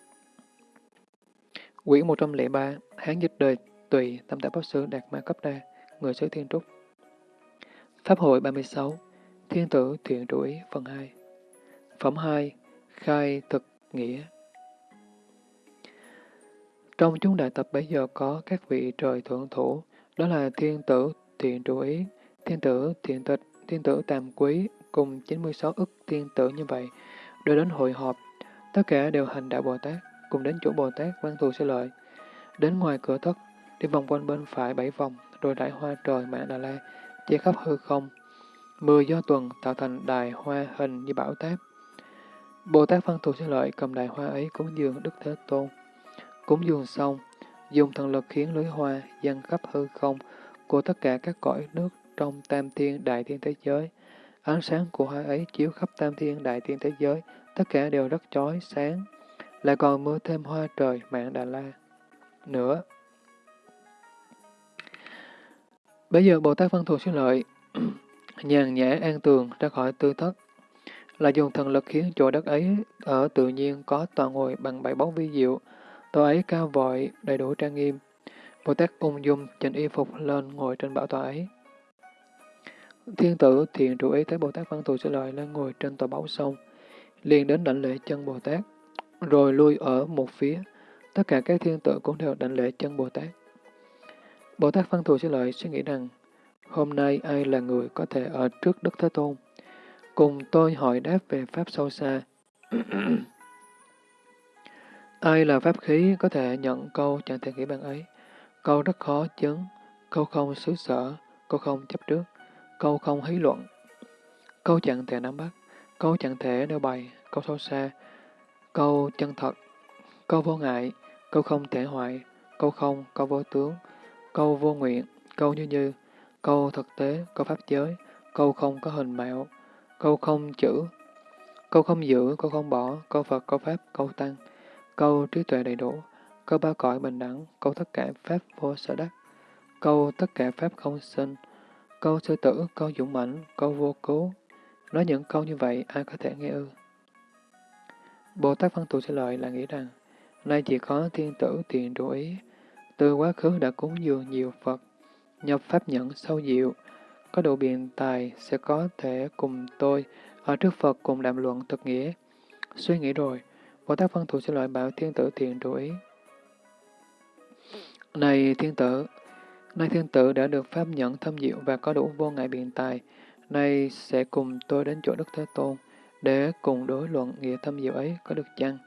Quyển 103 Hán dịch đời tùy tâm tạp pháp sư Đạt Ma Cấp Đa Người xứ Thiên Trúc Pháp hội 36 Thiên tử thiện chủ phần 2 Phẩm 2 Khai thực nghĩa Trong chúng đại tập bây giờ có các vị trời thượng thủ, đó là thiên tử thiện chủ thiên tử thiện tịch, thiên tử tam quý, cùng 96 ức thiên tử như vậy, đều đến hội họp. Tất cả đều hành đạo Bồ Tát, cùng đến chỗ Bồ Tát văn thù sẽ lợi. Đến ngoài cửa thất, đi vòng quanh bên phải bảy vòng, rồi đại hoa trời mạng Đà La, che khắp hư không. mưa do tuần tạo thành đài hoa hình như bảo táp. Bồ Tát văn thù sẽ lợi cầm đài hoa ấy cúng dường Đức Thế Tôn. Cúng dường xong, dùng thần lực khiến lưới hoa dâng khắp hư không của tất cả các cõi nước trong tam thiên đại thiên thế giới. Ánh sáng của hoa ấy chiếu khắp tam thiên đại thiên thế giới, tất cả đều rất chói sáng, lại còn mưa thêm hoa trời mạng Đà La. Nữa. Bây giờ Bồ Tát Văn Thù Sư Lợi nhàn nhã an tường ra khỏi tư thất, là dùng thần lực khiến chỗ đất ấy ở tự nhiên có toàn ngồi bằng bảy bóng vi diệu, tòa ấy cao vội, đầy đủ trang nghiêm. Bồ Tát ung dung chỉnh y phục lên ngồi trên bảo tòa ấy. Thiên tử thiện trụ ý thấy Bồ Tát Văn Thù Sư Lợi lên ngồi trên tòa báu sông, liền đến đảnh lễ chân Bồ Tát, rồi lui ở một phía. Tất cả các thiên tử cũng đều đảnh lễ chân Bồ Tát. Bồ Tát Văn Thù Sư Lợi suy nghĩ rằng, hôm nay ai là người có thể ở trước Đức Thế Tôn? Cùng tôi hỏi đáp về Pháp sâu xa. ai là Pháp khí có thể nhận câu chẳng thể nghĩ bằng ấy? Câu rất khó chứng, câu không xứ sở, câu không chấp trước, câu không hí luận, câu chẳng thể nắm bắt, câu chẳng thể đeo bày, câu sâu xa, câu chân thật, câu vô ngại, câu không thể hoại, câu không, câu vô tướng, câu vô nguyện, câu như như, câu thực tế, câu pháp giới, câu không có hình mạo, câu không chữ, câu không giữ, câu không bỏ, câu Phật, câu Pháp, câu Tăng, câu trí tuệ đầy đủ, câu ba cõi bình đẳng, câu tất cả Pháp vô sở đắc, câu tất cả Pháp không sinh, câu sư tử, câu dũng mãnh, câu vô cứu. Nói những câu như vậy, ai có thể nghe ư? Bồ Tát Văn Tù sẽ lợi là nghĩ rằng, nay chỉ có thiên tử tiền trụ ý, từ quá khứ đã cúng dường nhiều Phật, nhập pháp nhẫn sâu diệu, có độ biện tài sẽ có thể cùng tôi ở trước Phật cùng đàm luận thực nghĩa. Suy nghĩ rồi, Bồ Tát Văn Thù sẽ loại bảo thiên tử thiện trụ ý. Này thiên tử, nay thiên tử đã được pháp nhẫn thâm diệu và có đủ vô ngại biện tài, nay sẽ cùng tôi đến chỗ Đức Thế Tôn, để cùng đối luận nghĩa thâm diệu ấy có được chăng?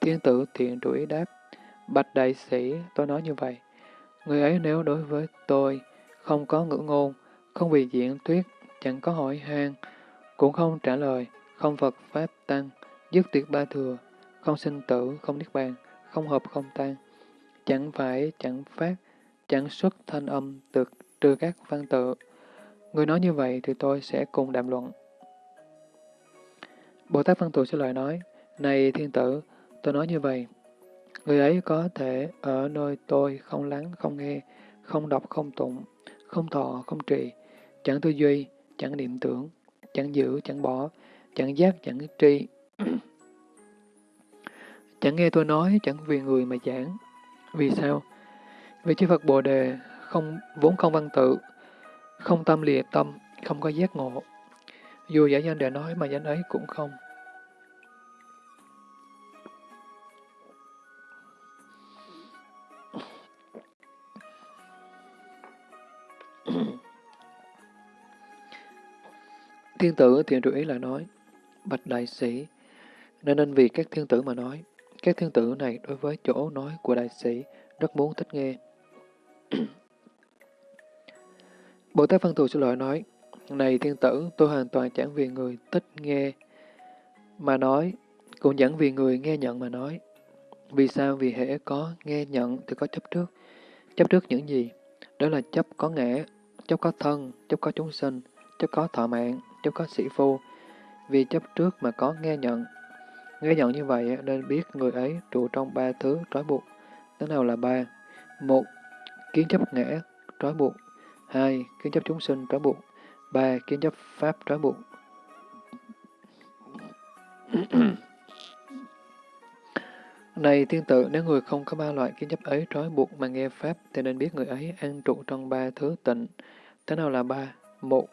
Thiên tử thiện trụ ý đáp, Bạch đại sĩ, tôi nói như vậy. Người ấy nếu đối với tôi không có ngữ ngôn, không vì diễn thuyết, chẳng có hỏi han, cũng không trả lời, không Phật Pháp Tăng, dứt tuyệt ba thừa, không sinh tử, không niết bàn, không hợp không tan, chẳng phải, chẳng phát, chẳng xuất thanh âm được trừ các văn tự. Người nói như vậy thì tôi sẽ cùng đàm luận. Bồ Tát Văn Tù sẽ lời nói, Này thiên tử, tôi nói như vậy, người ấy có thể ở nơi tôi không lắng, không nghe, không đọc, không tụng, không thọ, không trì, chẳng tư duy, chẳng niệm tưởng, chẳng giữ, chẳng bỏ, chẳng giác, chẳng tri. chẳng nghe tôi nói, chẳng vì người mà giảng. Vì sao? Vì chư Phật Bồ Đề không vốn không văn tự, không tâm lìa tâm, không có giác ngộ. Dù giả danh để nói mà danh ấy cũng không. Thiên tử thiện trụ ý lại nói, Bạch đại sĩ, nên nên vì các thiên tử mà nói, các thiên tử này đối với chỗ nói của đại sĩ rất muốn thích nghe. Bồ Tát Văn Thù xin lỗi nói, Này thiên tử, tôi hoàn toàn chẳng vì người thích nghe mà nói, cũng chẳng vì người nghe nhận mà nói. Vì sao? Vì hệ có nghe nhận thì có chấp trước. Chấp trước những gì? Đó là chấp có ngã, chấp có thân, chấp có chúng sinh, chấp có thọ mạng, chấp có sĩ phu. Vì chấp trước mà có nghe nhận. Nghe nhận như vậy nên biết người ấy trụ trong ba thứ trói buộc. Thế nào là ba? Một, kiến chấp ngã, trói buộc. Hai, kiến chấp chúng sinh, trói buộc. Ba, kiến chấp pháp, trói buộc. Này tiên tự, nếu người không có ba loại kiến chấp ấy trói buộc mà nghe Pháp, thì nên biết người ấy an trụ trong ba thứ tịnh. Thế nào là ba? Một,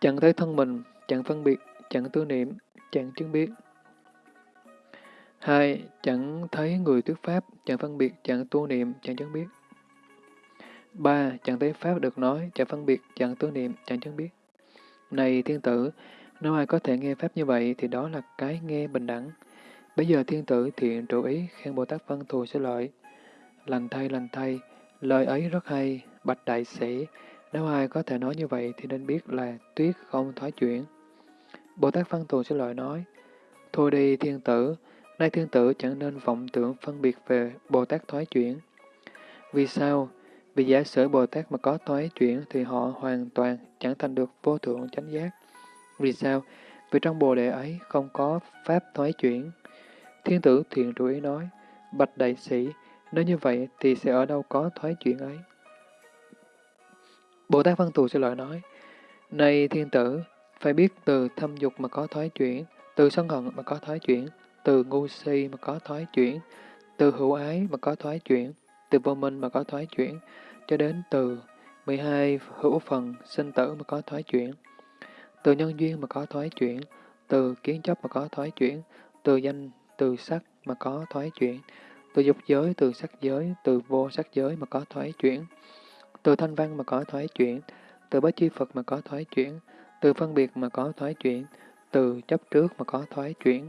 chẳng thấy thân mình, chẳng phân biệt, chẳng tư niệm, chẳng chứng biết. Hai, chẳng thấy người thuyết Pháp, chẳng phân biệt, chẳng tu niệm, chẳng chứng biết. Ba, chẳng thấy Pháp được nói, chẳng phân biệt, chẳng tu niệm, chẳng chứng biết. Này thiên tử, nếu ai có thể nghe Pháp như vậy thì đó là cái nghe bình đẳng. Bây giờ thiên tử thiện trụ ý khen Bồ Tát Văn Thù sẽ lợi. Lành thay, lành thay, lời ấy rất hay, bạch đại sĩ. Nếu ai có thể nói như vậy thì nên biết là tuyết không thoái chuyển. Bồ Tát Văn Thù sẽ lợi nói, Thôi đi thiên tử, nay thiên tử chẳng nên vọng tưởng phân biệt về Bồ Tát thoái chuyển. Vì sao? Vì giả sử Bồ Tát mà có thoái chuyển thì họ hoàn toàn chẳng thành được vô thượng chánh giác. Vì sao? Vì trong Bồ Đề ấy không có pháp thoái chuyển. Thiên tử thiện trụ ý nói, Bạch đại sĩ, nếu như vậy thì sẽ ở đâu có thoái chuyển ấy? Bồ Tát Văn Thù sẽ lợi nói, Này thiên tử, phải biết từ thâm dục mà có thoái chuyển, từ sân hận mà có thoái chuyển, từ ngu si mà có thoái chuyển, từ hữu ái mà có thoái chuyển, từ vô minh mà có thoái chuyển, cho đến từ 12 hữu phần sinh tử mà có thoái chuyển, từ nhân duyên mà có thoái chuyển, từ kiến chấp mà có thoái chuyển, từ danh, từ sắc mà có thoái chuyển, từ dục giới, từ sắc giới, từ vô sắc giới mà có thoái chuyển, từ thanh văn mà có thoái chuyển, từ bá chi Phật mà có thoái chuyển, từ phân biệt mà có thoái chuyển, từ chấp trước mà có thoái chuyển,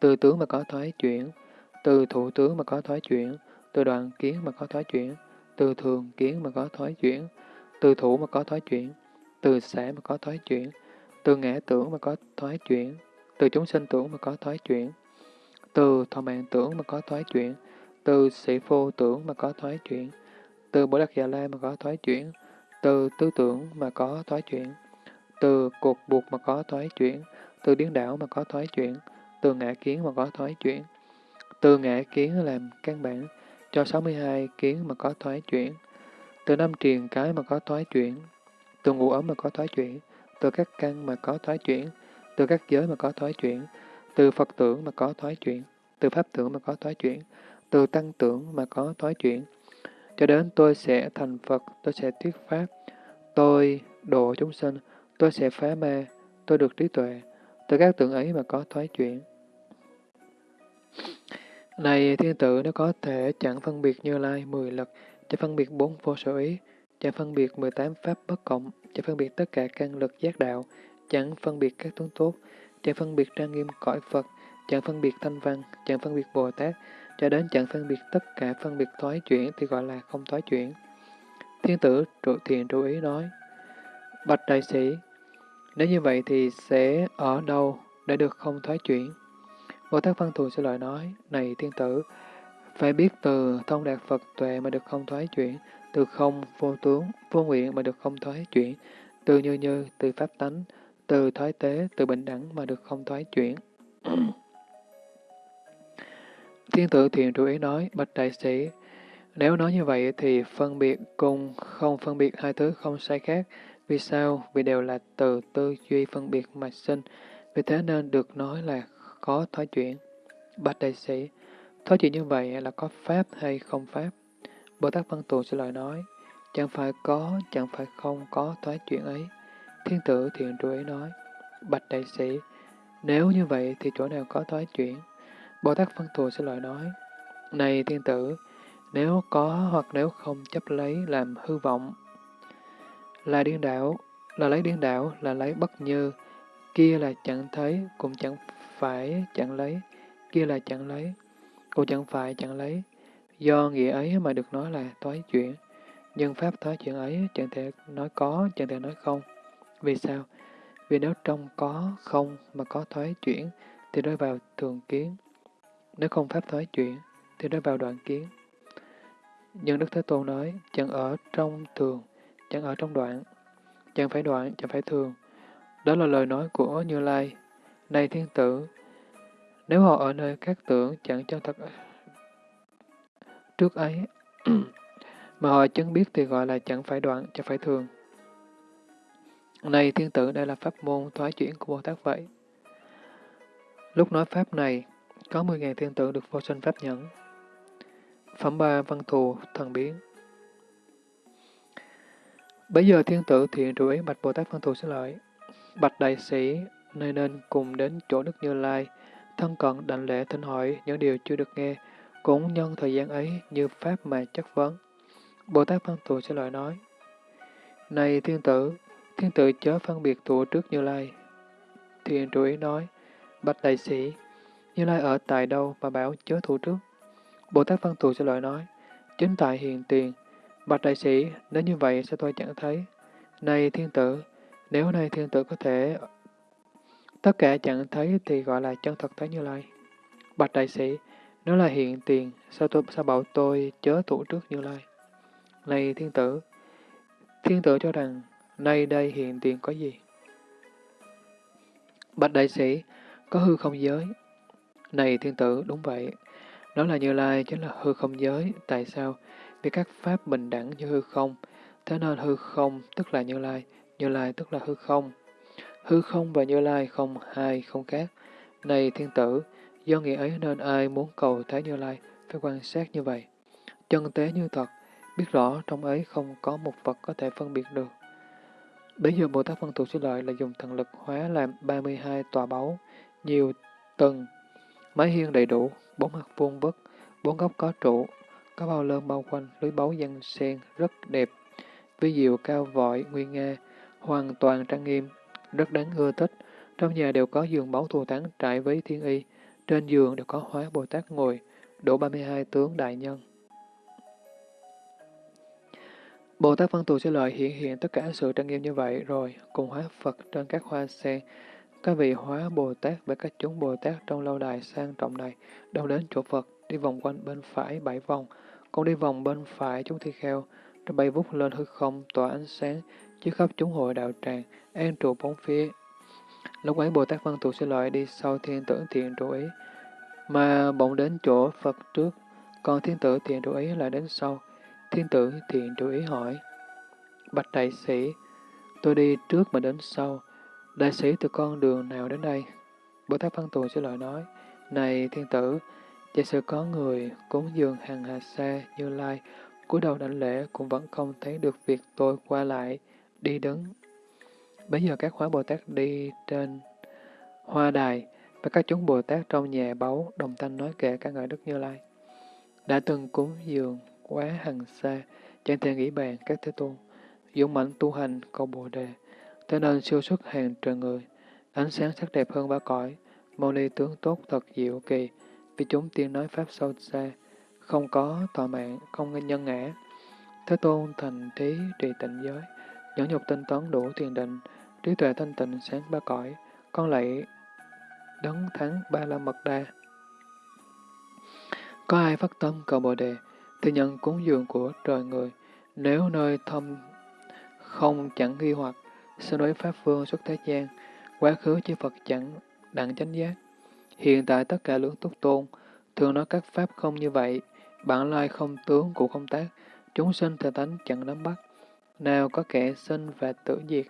từ tướng mà có thoái chuyển, từ thủ tướng mà có thoái chuyển, từ đoạn kiến mà có thoái chuyển, từ thường kiến mà có thoái chuyển, từ thủ mà có thoái chuyển, từ xã mà có thoái chuyển, từ ngã tưởng mà có thoái chuyển, từ chúng sinh tưởng mà có thoái chuyển, từ thọ mạng tưởng mà có thoái chuyển, từ sĩ phu tưởng mà có thoái chuyển, từ bồ đắc già la mà có thoái chuyển, từ tư tưởng mà có thoái chuyển, từ cột buộc mà có thoái chuyển, từ điên đảo mà có thoái chuyển, từ ngã kiến mà có thoái chuyển, từ ngã kiến làm căn bản cho 62 kiến mà có thoái chuyển, từ năm triền cái mà có thoái chuyển, từ ngũ ấm mà có thoái chuyển, từ các căn mà có thoái chuyển, từ các giới mà có thoái chuyển, từ Phật tưởng mà có thoái chuyển, từ Pháp tưởng mà có thoái chuyển, từ Tăng tưởng mà có thoái chuyển, cho đến tôi sẽ thành Phật, tôi sẽ thuyết Pháp, tôi độ chúng sinh, tôi sẽ phá ma, tôi được trí tuệ, từ các tưởng ấy mà có thoái chuyển. Này thiên tử nếu có thể chẳng phân biệt như lai mười lực, chẳng phân biệt bốn vô sở ý, chẳng phân biệt mười tám pháp bất cộng, chẳng phân biệt tất cả căn lực giác đạo, chẳng phân biệt các tướng tốt, chẳng phân biệt trang nghiêm cõi Phật, chẳng phân biệt thanh văn, chẳng phân biệt Bồ Tát, cho đến chẳng phân biệt tất cả phân biệt thoái chuyển thì gọi là không thoái chuyển. Thiên tử trụ thiền chú ý nói, Bạch đại sĩ, nếu như vậy thì sẽ ở đâu để được không thoái chuyển? Bồ Tát Văn Thù sẽ lời nói, này thiên tử, phải biết từ thông đạt Phật tuệ mà được không thoái chuyển, từ không vô tướng, vô nguyện mà được không thoái chuyển, từ như như, từ pháp tánh, từ thoái tế, từ bình đẳng mà được không thoái chuyển. Thiên tử thiện chú ý nói, bạch đại sĩ, nếu nói như vậy thì phân biệt cùng không phân biệt hai thứ không sai khác. Vì sao? Vì đều là từ tư duy phân biệt mà sinh. Vì thế nên được nói là có thói chuyển. Bạch đại sĩ, thói chuyển như vậy là có pháp hay không pháp? Bồ Tát Văn Tù sẽ lời nói, chẳng phải có, chẳng phải không có thói chuyển ấy. Thiên tử thiện trụ ý nói, Bạch đại sĩ, nếu như vậy thì chỗ nào có thói chuyển? Bồ Tát Văn Thù sẽ lời nói, Này thiên tử, nếu có hoặc nếu không chấp lấy làm hư vọng, là điên đảo, là lấy điên đảo, là lấy bất như, kia là chẳng thấy, cũng chẳng phải chẳng lấy, kia là chẳng lấy, cũng chẳng phải chẳng lấy. Do nghĩa ấy mà được nói là toái chuyển, nhưng pháp toái chuyển ấy chẳng thể nói có, chẳng thể nói không. Vì sao? Vì nếu trong có không mà có thoái chuyển, thì rơi vào thường kiến. Nếu không pháp thoái chuyển, thì đã vào đoạn kiến. Nhưng Đức Thế Tôn nói, chẳng ở trong thường, chẳng ở trong đoạn, chẳng phải đoạn, chẳng phải thường. Đó là lời nói của Như Lai. Này thiên tử, nếu họ ở nơi các tưởng chẳng chân thật trước ấy, mà họ chứng biết thì gọi là chẳng phải đoạn, chẳng phải thường. Này thiên tử, đây là pháp môn thoái chuyển của Bồ Tát vậy. Lúc nói pháp này, có 10.000 thiên tử được vô sinh pháp nhẫn. Phẩm ba văn thù, thần biến. Bây giờ thiên tử thiện trụ ý bạch Bồ Tát văn thù xin lợi. Bạch đại sĩ, nơi nên cùng đến chỗ Đức Như Lai, thân cận đảnh lễ thỉnh hỏi những điều chưa được nghe, cũng nhân thời gian ấy như pháp mà chất vấn. Bồ Tát văn thù sẽ lợi nói, Này thiên tử, thiên tử chớ phân biệt tụ trước Như Lai. Thiện trụ ý nói, Bạch đại sĩ, như Lai ở tại đâu mà bảo chớ thủ trước? Bồ Tát Văn Thù sẽ lợi nói, chính tại hiện tiền, bạch đại sĩ, nếu như vậy sao tôi chẳng thấy? Này thiên tử, nếu này thiên tử có thể tất cả chẳng thấy thì gọi là chân thật thấy Như Lai. Bạch đại sĩ, nếu là hiện tiền, sao tôi sao bảo tôi chớ thủ trước Như Lai? Này thiên tử, thiên tử cho rằng, nay đây hiện tiền có gì? Bạch đại sĩ, có hư không giới, này thiên tử, đúng vậy. Đó là Như Lai chính là hư không giới. Tại sao? Vì các pháp bình đẳng như hư không. Thế nên hư không tức là Như Lai, Như Lai tức là hư không. Hư không và Như Lai không hai, không khác. Này thiên tử, do nghĩa ấy nên ai muốn cầu thấy Như Lai phải quan sát như vậy. Chân tế như thật, biết rõ trong ấy không có một vật có thể phân biệt được. Bây giờ Bồ Tát Văn Thù Sư Lợi là dùng thần lực hóa làm 32 tòa báu, nhiều tầng Mái hiên đầy đủ, bốn mặt vuông vức, bốn góc có trụ, có bao lơn bao quanh, lưới báu dân sen, rất đẹp. Vi diệu cao vội, nguyên nga, hoàn toàn trang nghiêm, rất đáng ưa thích. Trong nhà đều có giường báu thù thắng trải với thiên y, trên giường đều có hóa Bồ Tát ngồi, đủ 32 tướng đại nhân. Bồ Tát Văn Tù sẽ lợi hiện hiện tất cả sự trang nghiêm như vậy rồi, cùng hóa Phật trên các hoa sen, các vị hóa Bồ Tát và các chúng Bồ Tát trong lâu đài sang trọng này đều đến chỗ Phật, đi vòng quanh bên phải bảy vòng, còn đi vòng bên phải chúng thi kheo, rồi bay vút lên hư không tỏa ánh sáng, chiếu khắp chúng hội đạo tràng, an trụ bốn phía. Lúc ấy Bồ Tát Văn Thù sẽ loại đi sau thiên tử thiện trụ ý, mà bỗng đến chỗ Phật trước, còn thiên tử thiện trụ ý lại đến sau. Thiên tử thiện trụ ý hỏi, Bạch đại sĩ, tôi đi trước mà đến sau, Đại sĩ từ con đường nào đến đây? Bồ Tát Văn Tù sẽ lời nói, Này thiên tử, giả sử có người cúng dường hàng hà xa như lai, cúi đầu đảnh lễ cũng vẫn không thấy được việc tôi qua lại, đi đứng. Bây giờ các hóa Bồ Tát đi trên hoa đài, và các chúng Bồ Tát trong nhà báu đồng thanh nói kệ các ngợi Đức Như Lai. Đã từng cúng dường quá hằng xa, chẳng thể nghĩ bàn các thế tôn. dũng mạnh tu hành cầu Bồ Đề, thế nên siêu xuất hàng trời người, ánh sáng sắc đẹp hơn ba cõi, mâu ni tướng tốt thật diệu kỳ, vì chúng tiên nói pháp sâu xa, không có tọa mạng, không nhân ngã. Thế tôn thành trí trì tịnh giới, nhẫn nhục tinh tấn đủ thiền định, trí tuệ thanh tịnh sáng ba cõi, con lạy đấng thắng ba la mật đa. Có ai phát tâm cầu Bồ Đề, thì nhận cúng dường của trời người. Nếu nơi thâm không chẳng ghi hoặc, sau đối Pháp Vương xuất thế gian, quá khứ chư Phật chẳng đặng chánh giác. Hiện tại tất cả lưỡng túc tôn, thường nói các Pháp không như vậy, bản lai không tướng cũng không tác, chúng sinh thời tánh chẳng nắm bắt. Nào có kẻ sinh và tử diệt,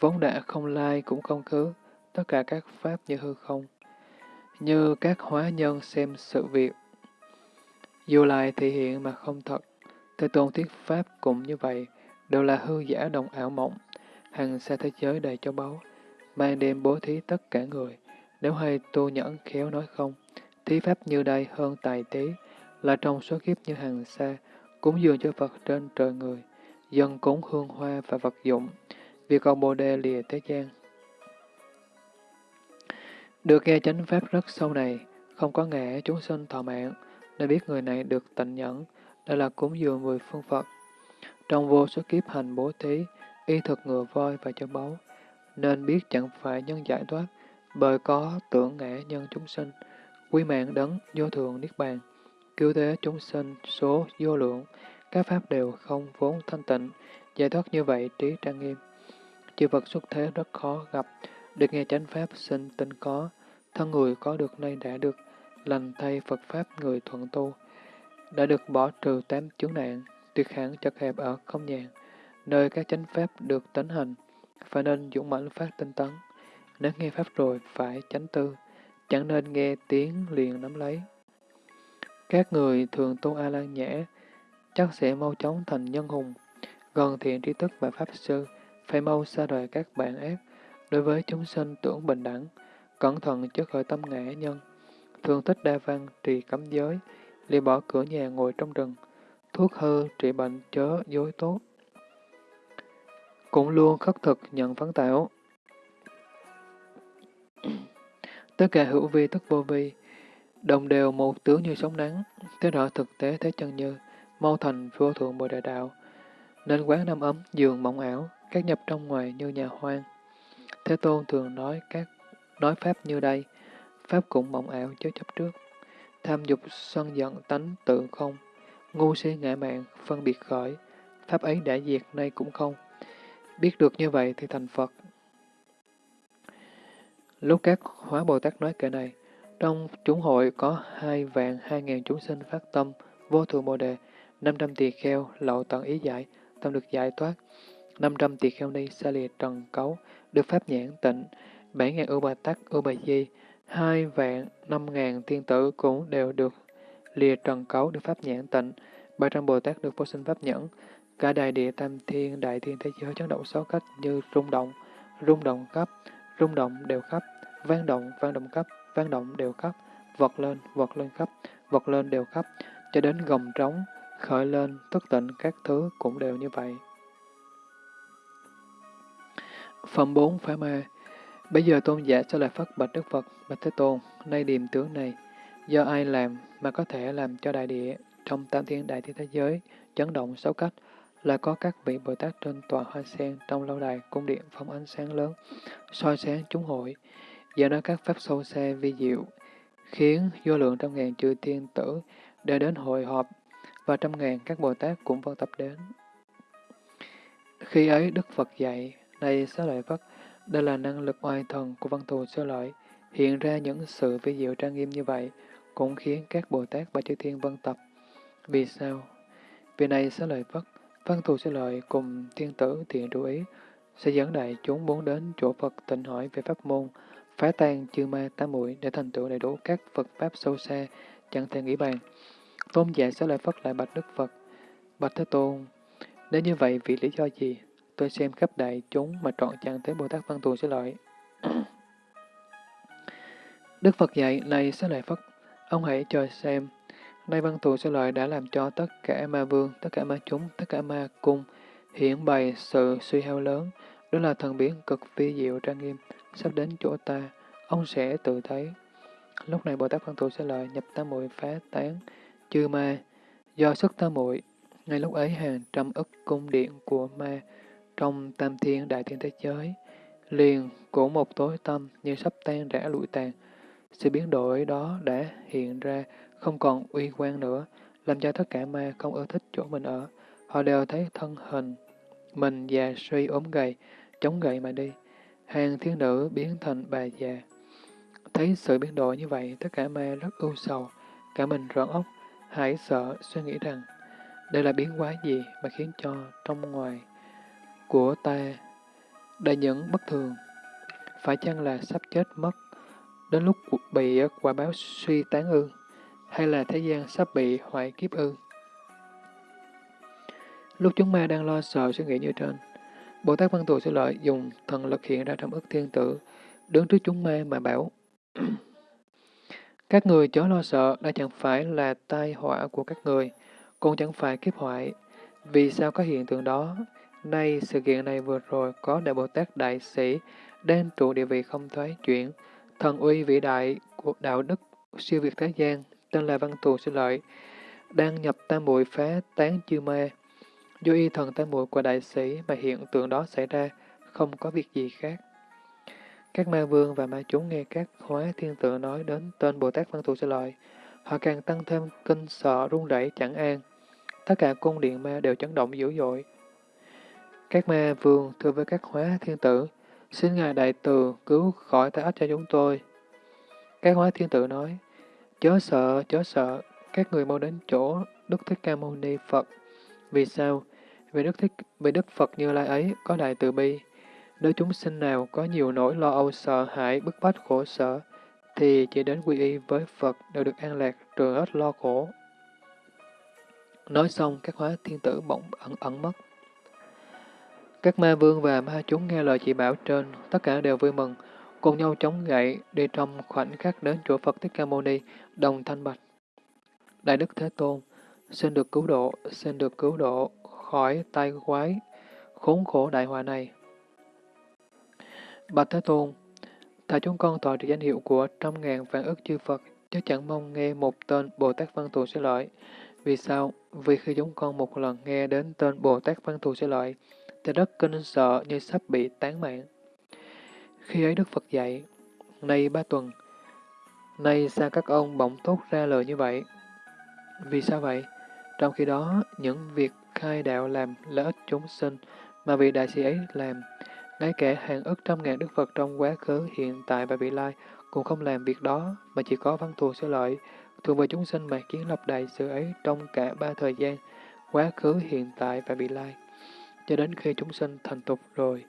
vốn đã không lai cũng không khứ, tất cả các Pháp như hư không. Như các hóa nhân xem sự việc, dù lại thể hiện mà không thật, Thế Tôn thuyết Pháp cũng như vậy, đều là hư giả đồng ảo mộng, hằng xa thế giới đầy châu báu, mang đem bố thí tất cả người. Nếu hay tu nhẫn khéo nói không, thí Pháp như đây hơn tài tí, là trong số kiếp như hằng xa, cúng dường cho Phật trên trời người, dân cúng hương hoa và vật dụng, vì cầu Bồ Đề lìa thế gian. Được nghe chánh Pháp rất sâu này, không có ngã chúng sinh thọ mạng, nên biết người này được tịnh nhẫn, đây là cúng dường mười phương Phật. Trong vô số kiếp hành bố thí, y thực ngừa voi và cho báu, nên biết chẳng phải nhân giải thoát, bởi có tưởng ngã nhân chúng sinh, quy mạng đấng vô thường niết bàn, cứu thế chúng sinh số vô lượng, các pháp đều không vốn thanh tịnh, giải thoát như vậy trí trang nghiêm. Chư Phật xuất thế rất khó gặp, được nghe chánh pháp sinh tinh có, thân người có được nay đã được, lành thay Phật Pháp người thuận tu, đã được bỏ trừ tám chướng nạn, tuyệt hẳn chật hẹp ở không nhàn, nơi các chánh Pháp được tấn hành, phải nên dũng mãnh phát tinh tấn. Nếu nghe Pháp rồi phải chánh tư, chẳng nên nghe tiếng liền nắm lấy. Các người thường tu A-lan nhã, chắc sẽ mau chóng thành nhân hùng, gần thiện trí thức và Pháp sư, phải mau xa rời các bạn ác, đối với chúng sinh tưởng bình đẳng, cẩn thận trước khởi tâm ngã nhân thường thích đa văn, trì cấm giới, lìa bỏ cửa nhà ngồi trong rừng, thuốc hư, trị bệnh, chớ, dối tốt. Cũng luôn khất thực nhận phấn tạo. Tất cả hữu vi tức vô vi, đồng đều một tướng như sóng nắng, thế rõ thực tế thế chân như, mau thành vô thượng bồ đại đạo, nên quán năm ấm, giường mộng ảo, các nhập trong ngoài như nhà hoang. Thế Tôn thường nói các nói pháp như đây, Pháp cũng mộng ảo chớ chấp trước. Tham dục sân giận tánh tự không. Ngu si ngã mạng, phân biệt khởi. Pháp ấy đã diệt nay cũng không. Biết được như vậy thì thành Phật. Lúc các hóa Bồ Tát nói kệ này, trong chúng hội có hai vạn hai ngàn chúng sinh phát tâm, vô thượng Bồ Đề, năm trăm tỳ kheo, lậu tận ý giải, tâm được giải thoát. năm trăm tỳ kheo ni xa lìa trần cấu, được pháp nhãn tịnh, bảy ngàn ưu bà tắc, ưu bà di, hai vạn năm ngàn tiên tử cũng đều được lìa trần cấu được pháp nhãn tịnh, ba trăm Bồ Tát được vô sinh pháp nhẫn, cả đại địa tam thiên, đại thiên thế giới chấn động sáu cách như rung động, rung động cấp, rung động đều khắp, vang động, vang động cấp, vang động đều khắp, vật lên, vật lên khắp, vật lên đều khắp, cho đến gồng trống, khởi lên, tức tịnh các thứ cũng đều như vậy. Phẩm 4 Phá Ma. Bây giờ tôn giả sẽ lại phát bạch Đức Phật, bạch Thế Tôn, nay điềm tướng này, do ai làm mà có thể làm cho đại địa trong tam thiên đại thiên thế giới chấn động sáu cách, là có các vị Bồ Tát trên tòa hoa sen trong lâu đài cung điện phóng ánh sáng lớn, soi sáng chúng hội, do đó các pháp sâu xa vi diệu, khiến vô lượng trăm ngàn chư thiên tử đều đến hội họp, và trăm ngàn các Bồ Tát cũng vân tập đến. Khi ấy Đức Phật dạy, này xá lợi Phất, đây là năng lực oai thần của văn thù sơ lợi, hiện ra những sự vi diệu trang nghiêm như vậy, cũng khiến các Bồ Tát và chư thiên vân tập. Vì sao? Vì này sơ lợi Phất, văn thù sẽ lợi cùng thiên tử thiện chú ý, sẽ dẫn đại chúng muốn đến chỗ Phật tịnh hỏi về pháp môn, phá tan chư ma tám muội để thành tựu đầy đủ các Phật pháp sâu xa, chẳng thể nghĩ bàn. Tôn giả sẽ lại Phất lại bạch Đức Phật, bạch Thế Tôn. Nếu như vậy, vì lý do gì? tôi xem khắp đại chúng mà trọn chẳng thấy Bồ Tát Văn Thù sẽ lợi. Đức Phật dạy, này sẽ lợi Phật, ông hãy cho xem, nay Văn Thù sẽ lợi đã làm cho tất cả ma vương, tất cả ma chúng, tất cả ma cung, hiển bày sự suy hao lớn, đó là thần biến cực vi diệu trang nghiêm, sắp đến chỗ ta, ông sẽ tự thấy. Lúc này Bồ Tát Văn Thù sẽ lợi nhập tam muội phá tán, chư ma, do sức tam muội ngay lúc ấy hàng trăm ức cung điện của ma trong tam thiên đại thiên thế giới, liền của một tối tâm như sắp tan rã lụi tàn. Sự biến đổi đó đã hiện ra, không còn uy quan nữa, làm cho tất cả ma không ưa thích chỗ mình ở. Họ đều thấy thân hình, mình già suy ốm gầy, chống gậy mà đi. Hàng thiên nữ biến thành bà già. Thấy sự biến đổi như vậy, tất cả ma rất ưu sầu, cả mình rợn ốc, hãi sợ, suy nghĩ rằng đây là biến hóa gì mà khiến cho trong ngoài của ta đầy những bất thường? Phải chăng là sắp chết mất, đến lúc bị quả báo suy tán ư? Hay là thế gian sắp bị hoại kiếp ư? Lúc chúng ma đang lo sợ suy nghĩ như trên, Bồ Tát Văn Tù sẽ lợi dùng thần lực hiện ra trong ức thiên tử, đứng trước chúng ma mà bảo Các người chớ lo sợ, đã chẳng phải là tai họa của các người, cũng chẳng phải kiếp hoại. Vì sao có hiện tượng đó? Nay, sự kiện này vừa rồi có Đại Bồ Tát Đại Sĩ đang trụ địa vị không thoái chuyển, thần uy vĩ đại của đạo đức siêu việt thế gian, tên là Văn Thù xin Lợi, đang nhập tam muội phá tán chư ma. Do y thần tam muội của đại sĩ mà hiện tượng đó xảy ra, không có việc gì khác. Các ma vương và ma chúng nghe các hóa thiên tượng nói đến tên Bồ Tát Văn Thù Sư Lợi, họ càng tăng thêm kinh sợ run rẩy chẳng an. Tất cả cung điện ma đều chấn động dữ dội. Các ma vương thưa với các hóa thiên tử, xin Ngài Đại Từ cứu khỏi tai ách cho chúng tôi. Các hóa thiên tử nói, chớ sợ, chớ sợ, các người mau đến chỗ Đức Thích Ca Mâu Ni Phật. Vì sao? Vì Đức, Thích, vì Đức Phật Như Lai ấy có đại từ bi. Nếu chúng sinh nào có nhiều nỗi lo âu sợ hãi, bức bách khổ sở, thì chỉ đến quy y với Phật đều được an lạc, trừ hết lo khổ. Nói xong, các hóa thiên tử bỗng ẩn ẩn mất. Các ma vương và ma chúng nghe lời chỉ bảo trên, tất cả đều vui mừng, cùng nhau chống gậy, đi trong khoảnh khắc đến chỗ Phật Thích Ca Mâu Ni, đồng thanh bạch. Đại Đức Thế Tôn, xin được cứu độ, xin được cứu độ khỏi tai quái, khốn khổ đại họa này. Bạch Thế Tôn, tại chúng con tỏ được danh hiệu của trăm ngàn vạn ức chư Phật, chứ chẳng mong nghe một tên Bồ Tát Văn Thù sẽ lợi. Vì sao? Vì khi chúng con một lần nghe đến tên Bồ Tát Văn Thù sẽ lợi, thì rất kinh sợ như sắp bị tán mạng. Khi ấy Đức Phật dạy, nay ba tuần, nay sao các ông bỗng thốt ra lời như vậy? Vì sao vậy? Trong khi đó, những việc khai đạo làm lợi ích chúng sinh mà vị đại sĩ ấy làm, ngay cả hàng ức trăm ngàn Đức Phật trong quá khứ, hiện tại và vị lai cũng không làm việc đó, mà chỉ có văn thù sẽ lợi, thường về chúng sinh mà kiến lập đại sự ấy trong cả ba thời gian, quá khứ, hiện tại và vị lai cho đến khi chúng sinh thành tục rồi,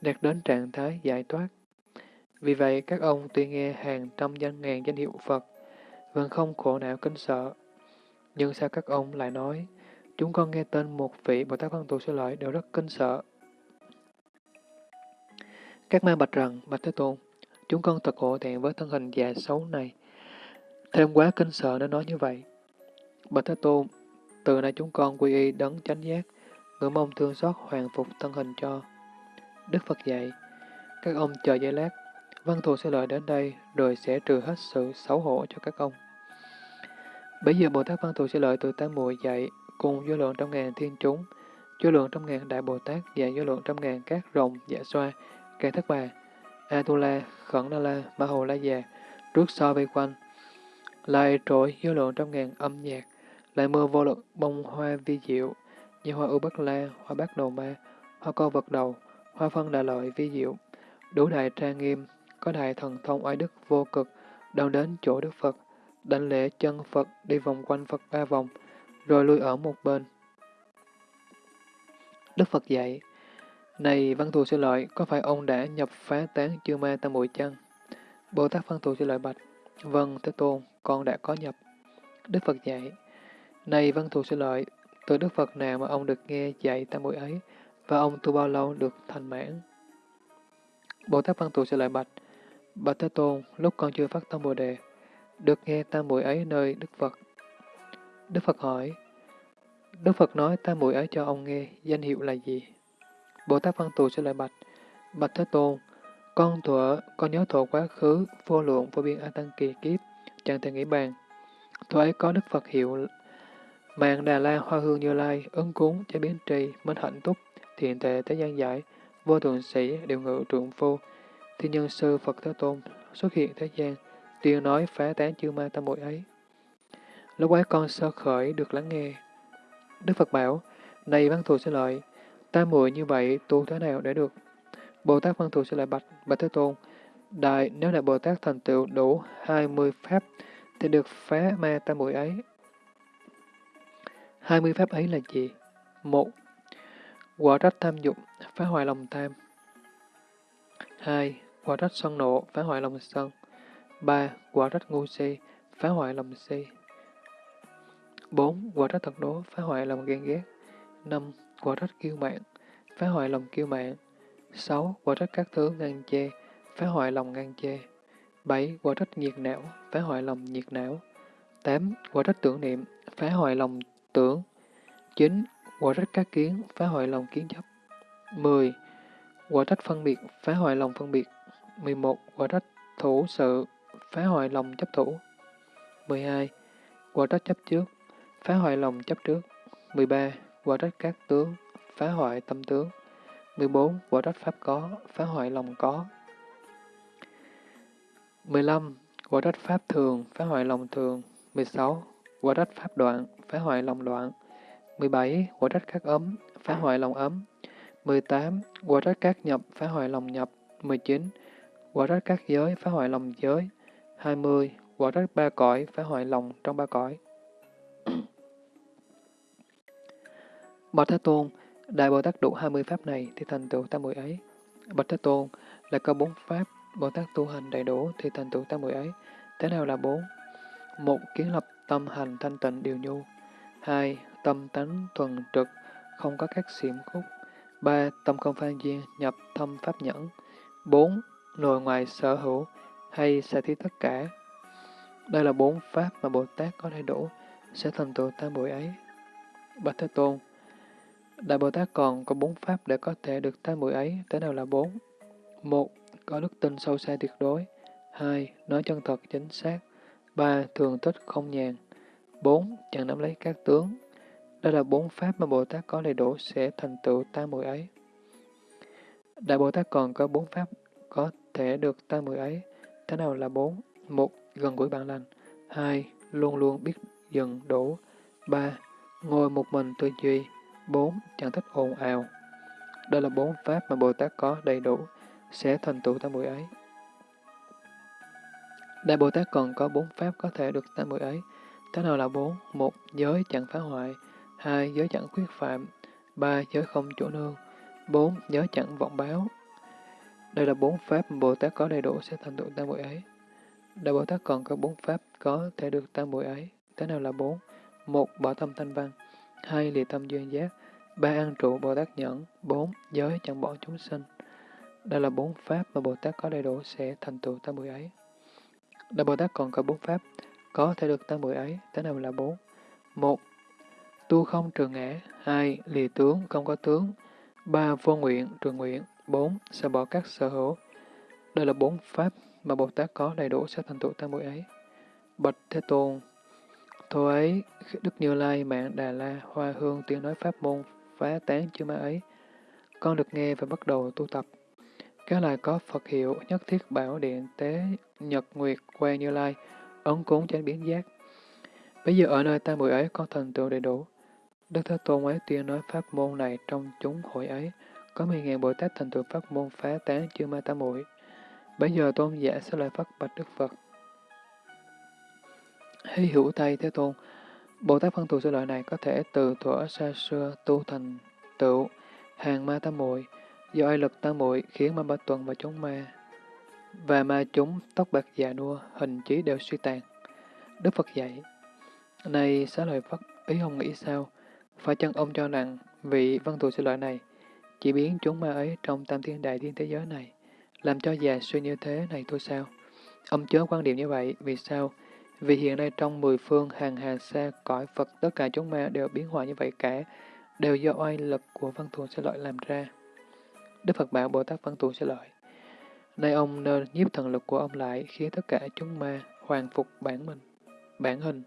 đạt đến trạng thái giải thoát. Vì vậy, các ông tuy nghe hàng trăm danh ngàn danh hiệu Phật, vẫn không khổ não kinh sợ. Nhưng sao các ông lại nói, chúng con nghe tên một vị Bồ Tát Văn Tù Sư Lợi đều rất kinh sợ. Các ma bạch rằng, Bạch Thế Tôn, chúng con thật hổ thẹn với thân hình già xấu này. Thêm quá kinh sợ nên nói như vậy. Bạch Thế Tôn, từ nay chúng con quy y đấng chánh giác, ngưỡng mong thương xót hoàn phục thân hình cho. Đức Phật dạy, các ông chờ giây lát, văn thù sẽ lợi đến đây rồi sẽ trừ hết sự xấu hổ cho các ông. Bây giờ Bồ Tát Văn Thù sẽ lợi từ tám mùi dạy cùng vô lượng trong ngàn thiên chúng, vô lượng trong ngàn đại Bồ Tát và vô lượng trong ngàn các rồng dạ xoa, cây thất bà, Atula, Khẩn Na La, Ma Hồ La Già, trước so vây quanh, lại trội vô lượng trong ngàn âm nhạc, lại mưa vô lượng bông hoa vi diệu, như hoa ưu bắc la, hoa bát đầu ma, hoa co vật đầu, hoa phân đại lợi vi diệu, đủ đại trang nghiêm, có đại thần thông oai đức vô cực, đang đến chỗ Đức Phật, đảnh lễ chân Phật đi vòng quanh Phật ba vòng, rồi lui ở một bên. Đức Phật dạy, Này Văn Thù Sư Lợi, có phải ông đã nhập phá tán chư ma tam muội chăng? Bồ Tát Văn Thù Sư Lợi bạch, Vâng, Thế Tôn, con đã có nhập. Đức Phật dạy, Này Văn Thù Sư Lợi, từ Đức Phật nào mà ông được nghe dạy tam muội ấy, và ông tu bao lâu được thành mãn? Bồ Tát Văn Tù sẽ lại bạch, Bạch Thế Tôn, lúc con chưa phát tâm Bồ Đề, được nghe tam muội ấy nơi Đức Phật. Đức Phật hỏi, Đức Phật nói tam muội ấy cho ông nghe, danh hiệu là gì? Bồ Tát Văn Tù sẽ lại bạch, bạch Thế Tôn, con thuở, con nhớ thuở quá khứ, vô lượng vô biên A Tăng kỳ kiếp, chẳng thể nghĩ bàn. Thuở ấy có Đức Phật hiệu Mạng Đà La Hoa Hương Như Lai, ứng cúng, chế biến trì, minh hạnh túc, thiện tệ thế gian giải, vô thượng sĩ, điều ngự trượng phu, thiên nhân sư Phật Thế Tôn xuất hiện thế gian, tuyên nói phá tán chư ma tam muội ấy. Lúc ấy con sơ khởi được lắng nghe. Đức Phật bảo, này văn thù sẽ lợi, tam muội như vậy tu thế nào để được? Bồ Tát văn thù sẽ lại bạch, bạch Thế Tôn, đại nếu là Bồ Tát thành tựu đủ 20 pháp thì được phá ma tam muội ấy. 20 pháp ấy là gì? một Quả trách tham dục, phá hoại lòng tham. 2. Quả trách sân nộ, phá hoại lòng sân. 3. Quả trách ngu si, phá hoại lòng si. 4. Quả trách thật đố, phá hoại lòng ghen ghét. 5. Quả trách kiêu mạn, phá hoại lòng kiêu mạn. 6. Quả trách các thứ ngăn chê, phá hoại lòng ngăn chê. 7. Quả trách nhiệt não, phá hoại lòng nhiệt não. 8. Quả trách tưởng niệm, phá hoại lòng tưởng. 9. Quả trách các kiến, phá hoại lòng kiến chấp. 10. Quả trách phân biệt, phá hoại lòng phân biệt. 11. Quả trách thủ sự, phá hoại lòng chấp thủ. 12. Quả trách chấp trước, phá hoại lòng chấp trước. 13. Quả trách các tướng, phá hoại tâm tướng. 14. Quả trách pháp có, phá hoại lòng có. 15. Quả trách pháp thường, phá hoại lòng thường. 16. Quả trách pháp đoạn, phá hoại lòng đoạn. 17. Quả trách các ấm, phá hoại lòng ấm. 18. Quả trách các nhập, phá hoại lòng nhập. 19. Quả trách các giới, phá hoại lòng giới. 20. Quả trách ba cõi, phá hoại lòng trong ba cõi. Bạch Thế Tôn, Đại Bồ Tát đủ 20 pháp này thì thành tựu tam muội ấy. Bạch Thế Tôn, là có bốn pháp, Bồ Tát tu hành đầy đủ thì thành tựu tam muội ấy. Thế nào là bốn? Một, kiến lập tâm hành thanh tịnh điều nhu. Hai, tâm tánh thuần trực, không có các xiểm khúc. ba, Tâm không phan duyên, nhập thâm pháp nhẫn. bốn, Nội ngoài sở hữu, hay xả thí tất cả. Đây là bốn pháp mà Bồ Tát có đầy đủ, sẽ thành tựu tam muội ấy. Bạch Thế Tôn, Đại Bồ Tát còn có bốn pháp để có thể được tam muội ấy, thế nào là bốn? Một, có đức tin sâu xa tuyệt đối. Hai, nói chân thật chính xác. Ba, thường tích không nhàn. Bốn, chẳng nắm lấy các tướng đó là bốn pháp mà Bồ Tát có đầy đủ sẽ thành tựu tam muội ấy. Đại Bồ Tát còn có bốn pháp có thể được tam muội ấy. Thế nào là bốn? Một, gần gũi bạn lành. Hai, luôn luôn biết dừng đủ. Ba, ngồi một mình tư duy. Bốn, chẳng thích ồn ào. Đây là bốn pháp mà Bồ Tát có đầy đủ, sẽ thành tựu tam muội ấy. Đại Bồ Tát còn có bốn pháp có thể được tam muội ấy. Thế nào là bốn? Một, giới chẳng phá hoại. Hai, giới chẳng khuyết phạm. Ba, giới không chỗ nương. Bốn, giới chẳng vọng báo. Đây là bốn pháp Bồ Tát có đầy đủ sẽ thành tựu tam muội ấy. Đại Bồ Tát còn có bốn pháp có thể được tam muội ấy. Thế nào là bốn? Một, bỏ tâm thanh văn. Hai, lìa tâm duyên giác. Ba, an trụ Bồ Tát nhẫn. Bốn, giới chẳng bỏ chúng sinh. Đây là bốn pháp mà Bồ Tát có đầy đủ sẽ thành tựu tam muội ấy. Đại Bồ Tát còn có bốn pháp có thể được tam muội ấy. Thế nào là bốn? Một, tu không trường ngã. Hai, lì tướng, không có tướng. Ba, vô nguyện, trường nguyện. Bốn, sẽ bỏ các sở hữu. Đây là bốn pháp mà Bồ Tát có đầy đủ sẽ thành tựu tam muội ấy. Bạch Thế Tôn, Thôi ấy, Đức Như Lai, Mạng Đà La, Hoa Hương tiếng nói pháp môn, phá tán chư ma ấy. Con được nghe và bắt đầu tu tập. Các loài có Phật hiệu, nhất thiết bảo điện, tế, nhật nguyệt, que Như Lai, ấn cúng chánh biến giác. Bây giờ ở nơi tam muội ấy con thành tựu đầy đủ. Đức Thế Tôn ấy tuyên nói pháp môn này trong chúng hội ấy, có mười ngàn Bồ Tát thành tựu pháp môn phá tán chư ma tam muội. Bây giờ tôn giả sẽ lời phát bạch Đức Phật. Hy hữu Tây Thế Tôn, Bồ Tát phân thù sư lợi này có thể từ thuở xa xưa tu thành tựu hàng ma tam muội do ai lực tam muội khiến ma ba tuần và chúng ma và ma chúng tóc bạc già nua hình trí đều suy tàn. Đức Phật dạy, này xá lợi Phật, ý ông nghĩ sao? Phải chăng ông cho rằng vị văn thù sư loại này chỉ biến chúng ma ấy trong tam thiên đại thiên thế giới này, làm cho già suy như thế này thôi sao? Ông chớ quan điểm như vậy, vì sao? Vì hiện nay trong mười phương hàng hà xa cõi Phật tất cả chúng ma đều biến hóa như vậy cả, đều do oai lực của văn thù sẽ loại làm ra. Đức Phật bảo Bồ Tát văn thù sẽ loại Nay ông nên nhiếp thần lực của ông lại khiến tất cả chúng ma hoàn phục bản mình, bản hình.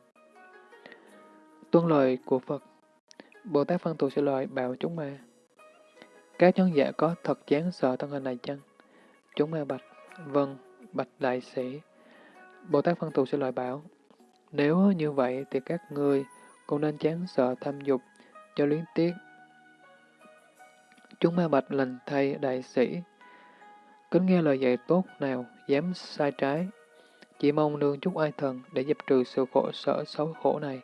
Tuân lời của Phật Bồ Tát văn thù sẽ lợi bảo chúng ma. Các nhân giả có thật chán sợ thân hình này chăng? Chúng ma bạch, vâng, bạch đại sĩ. Bồ Tát Văn Thù sẽ lời bảo, nếu như vậy thì các ngươi cũng nên chán sợ tham dục cho luyến tiếc. Chúng ma bạch lành thay đại sĩ, kính nghe lời dạy tốt nào, dám sai trái, chỉ mong nương chúc ai thần để dập trừ sự khổ sở xấu khổ này.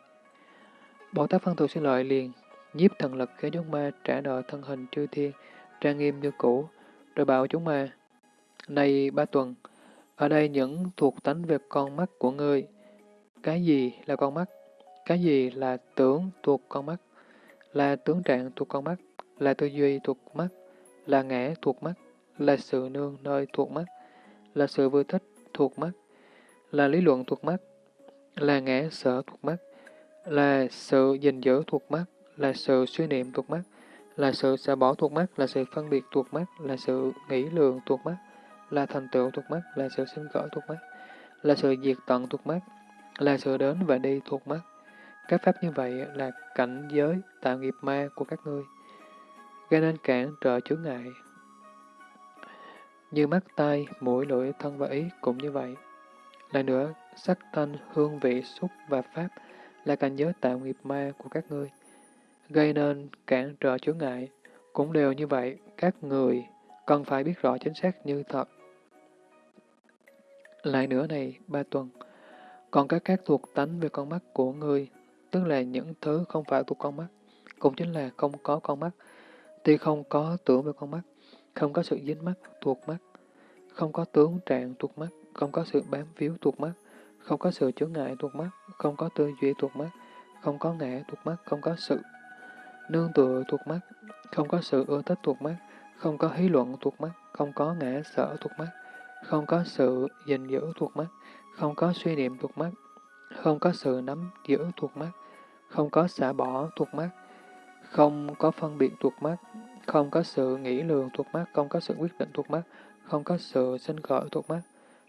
Bồ Tát Văn Thù xin lợi liền, nhiếp thần lực khiến chúng ma trả nợ thân hình chư thiên, trang nghiêm như cũ, rồi bảo chúng ma, Này ba tuần, ở đây những thuộc tánh về con mắt của ngươi. Cái gì là con mắt? Cái gì là tưởng thuộc con mắt? Là tướng trạng thuộc con mắt? Là tư duy thuộc mắt? Là ngã thuộc mắt? Là sự nương nơi thuộc mắt? Là sự vui thích thuộc mắt? Là lý luận thuộc mắt? Là ngã sở thuộc mắt? Là sự gìn giữ thuộc mắt? Là sự suy niệm thuộc mắt? Là sự xả bỏ thuộc mắt? Là sự phân biệt thuộc mắt? Là sự nghĩ lượng thuộc mắt? là thành tựu thuộc mắt, là sự sinh khởi thuộc mắt, là sự diệt tận thuộc mắt, là sự đến và đi thuộc mắt. Các pháp như vậy là cảnh giới tạo nghiệp ma của các ngươi, gây nên cản trở chướng ngại. Như mắt, tai, mũi, lưỡi, thân và ý cũng như vậy. Lại nữa, sắc thanh, hương vị, xúc và pháp là cảnh giới tạo nghiệp ma của các ngươi, gây nên cản trở chướng ngại. Cũng đều như vậy, các người cần phải biết rõ chính xác như thật lại nữa này, ba tuần, còn các các thuộc tánh về con mắt của ngươi, tức là những thứ không phải thuộc con mắt, cũng chính là không có con mắt, tuy không có tưởng về con mắt, không có sự dính mắt thuộc mắt, không có tướng trạng thuộc mắt, không có sự bám víu thuộc mắt, không có sự chướng ngại thuộc mắt, không có tư duy thuộc mắt, không có ngã thuộc mắt, không có sự nương tựa thuộc mắt, không có sự ưa thích thuộc mắt, không có hí luận thuộc mắt, không có ngã sở thuộc mắt, không có sự gìn giữ thuộc mắt, không có suy niệm thuộc mắt, không có sự nắm giữ thuộc mắt, không có xả bỏ thuộc mắt, không có phân biệt thuộc mắt, không có sự nghĩ lường thuộc mắt, không có sự quyết định thuộc mắt, không có sự sinh khởi thuộc mắt,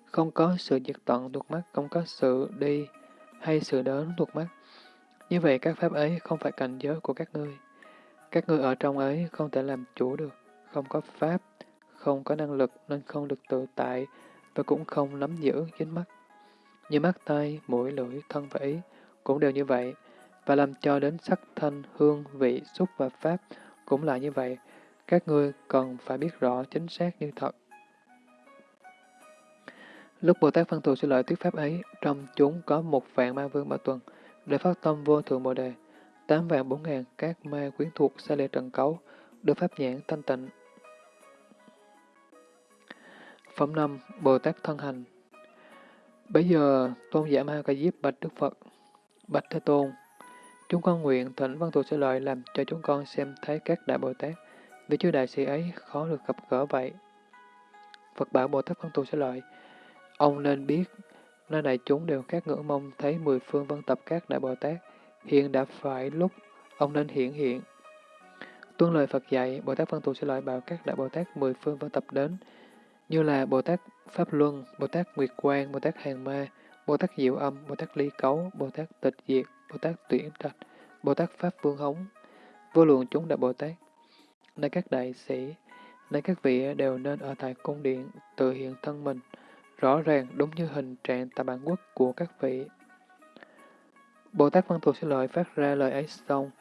không có sự diệt tận thuộc mắt, không có sự đi hay sự đến thuộc mắt. Như vậy các pháp ấy không phải cảnh giới của các ngươi. Các ngươi ở trong ấy không thể làm chủ được, không có pháp, không có năng lực nên không được tự tại và cũng không nắm giữ dính mắt. Như mắt tay, mũi, lưỡi, thân và ý cũng đều như vậy, và làm cho đến sắc thanh, hương, vị, xúc và pháp cũng là như vậy. Các ngươi cần phải biết rõ chính xác như thật. Lúc Bồ Tát phân thù sư lợi thuyết pháp ấy, trong chúng có một vạn ma vương bảo tuần, để phát tâm vô thượng bồ đề, tám vạn bốn ngàn các ma quyến thuộc xa lệ trần cấu, được pháp nhãn thanh tịnh, Phẩm 5. Bồ Tát Thân Hành Bây giờ, Tôn giả Ma Ca Diếp bạch Đức Phật, bạch Thế Tôn, chúng con nguyện thỉnh văn thù sẽ lợi làm cho chúng con xem thấy các đại Bồ Tát, vì chư đại sĩ ấy khó được gặp gỡ vậy. Phật bảo Bồ Tát văn thù sẽ lợi, ông nên biết, nơi đại chúng đều các ngưỡng mong thấy mười phương văn tập các đại Bồ Tát, hiện đã phải lúc ông nên hiện hiện. Tuân lời Phật dạy, Bồ Tát văn thù sẽ loại bảo các đại Bồ Tát mười phương vân tập đến, như là Bồ Tát Pháp Luân, Bồ Tát Nguyệt Quang, Bồ Tát Hàng Ma, Bồ Tát Diệu Âm, Bồ Tát Ly Cấu, Bồ Tát Tịch Diệt, Bồ Tát Tuyển Trạch, Bồ Tát Pháp Vương Hống, vô lượng chúng đại Bồ Tát. Nay các đại sĩ, nay các vị đều nên ở tại cung điện tự hiện thân mình, rõ ràng đúng như hình trạng tại bản quốc của các vị. Bồ Tát Văn Thù sẽ lợi phát ra lời ấy xong.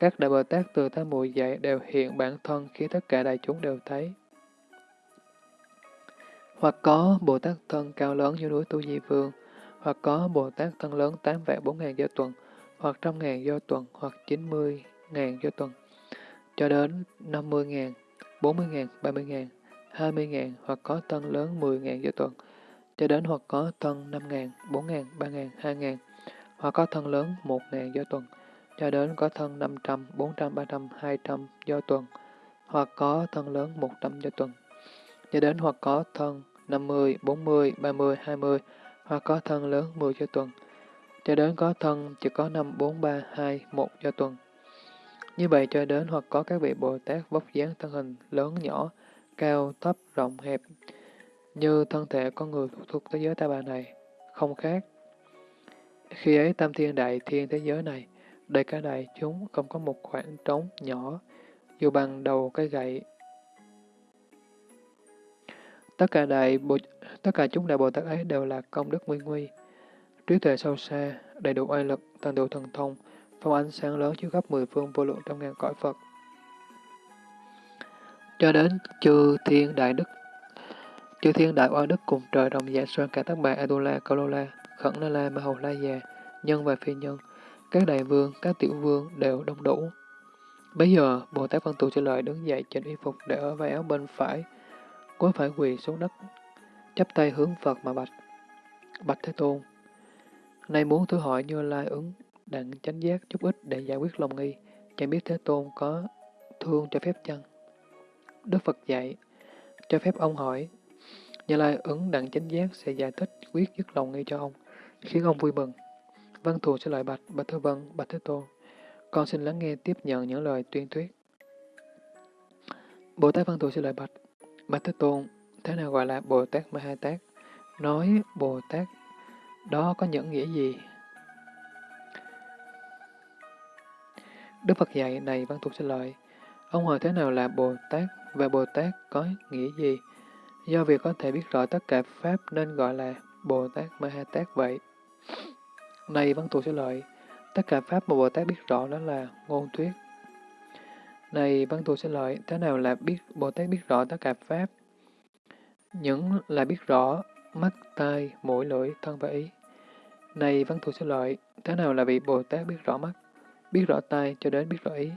Các đại Bồ Tát từ tam muội dạy đều hiện bản thân khi tất cả đại chúng đều thấy. Hoặc có Bồ Tát thân cao lớn như núi Tu Di Vương, hoặc có Bồ Tát thân lớn tám vạn bốn ngàn do tuần, hoặc trăm ngàn do tuần, hoặc chín mươi ngàn do tuần, cho đến năm mươi ngàn, bốn mươi ngàn, ba mươi ngàn, hai mươi ngàn, hoặc có thân lớn mười ngàn do tuần, cho đến hoặc có thân năm ngàn, bốn ngàn, ba ngàn, hai ngàn, hoặc có thân lớn 1.000 do tuần, cho đến có thân năm trăm, bốn trăm, ba trăm, hai trăm do tuần, hoặc có thân lớn một trăm do tuần, cho đến hoặc có thân 50, 40, 30, 20, hoặc có thân lớn 10 do tuần, cho đến có thân chỉ có 5, 4, 3, 2, 1 do tuần. Như vậy cho đến hoặc có các vị Bồ Tát vóc dáng thân hình lớn nhỏ, cao, thấp, rộng, hẹp, như thân thể con người thuộc thế giới ta bà này, không khác. Khi ấy tam thiên đại thiên thế giới này, đầy cả đại chúng không có một khoảng trống nhỏ, dù bằng đầu cái gậy. Tất cả đại Bồ, tất cả chúng đại Bồ Tát ấy đều là công đức nguyên nguy, trí tuệ sâu xa, đầy đủ oai lực, toàn đủ thần thông, phong ánh sáng lớn chiếu khắp mười phương vô lượng trong ngàn cõi Phật. Cho đến chư thiên đại đức, chư thiên đại oai đức cùng trời đồng giả xoan cả tác bà Adula, Kalola, Khẩn La La, Ma Hầu La Già, nhân và phi nhân, các đại vương, các tiểu vương đều đông đủ. Bây giờ, Bồ Tát Văn Tù trả lời đứng dậy trên y phục để ở vai áo bên phải, cuối phải quỳ xuống đất, chắp tay hướng Phật mà bạch. Bạch Thế Tôn, nay muốn thử hỏi Như Lai ứng đặng chánh giác chút ít để giải quyết lòng nghi, chẳng biết Thế Tôn có thương cho phép chăng? Đức Phật dạy, cho phép ông hỏi, Như Lai ứng đặng chánh giác sẽ giải thích quyết dứt lòng nghi cho ông, khiến ông vui mừng. Văn thù sẽ lời bạch, bạch thư Vân, bạch Thế Tôn. Con xin lắng nghe tiếp nhận những lời tuyên thuyết. Bồ Tát Văn thù sẽ lời bạch, bạch Thế Tôn, thế nào gọi là Bồ Tát Ma Ha Tát? Nói Bồ Tát đó có những nghĩa gì? Đức Phật dạy này Văn thù sẽ lời. Ông hỏi thế nào là Bồ Tát và Bồ Tát có nghĩa gì? Do việc có thể biết rõ tất cả Pháp nên gọi là Bồ Tát Ma Ha Tát vậy. Này Văn Thù sẽ lợi, tất cả Pháp mà Bồ Tát biết rõ đó là ngôn thuyết. Này Văn Thù sẽ lợi, thế nào là biết Bồ Tát biết rõ tất cả Pháp? Những là biết rõ mắt, tai, mũi, lưỡi, thân và ý. Này Văn Thù sẽ lợi, thế nào là vị Bồ Tát biết rõ mắt, biết rõ tai cho đến biết rõ ý?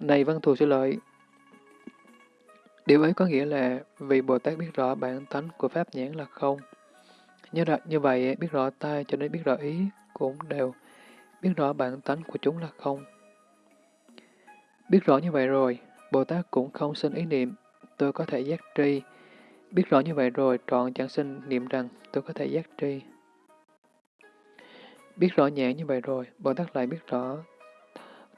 Này Văn Thù sẽ lợi, điều ấy có nghĩa là vì Bồ Tát biết rõ bản tánh của Pháp nhãn là không. Như, ra, như vậy, biết rõ tai cho đến biết rõ ý cũng đều biết rõ bản tánh của chúng là không. Biết rõ như vậy rồi, Bồ Tát cũng không sinh ý niệm, tôi có thể giác tri. Biết rõ như vậy rồi, trọn chẳng sinh niệm rằng tôi có thể giác tri. Biết rõ nhãn như vậy rồi, Bồ Tát lại biết rõ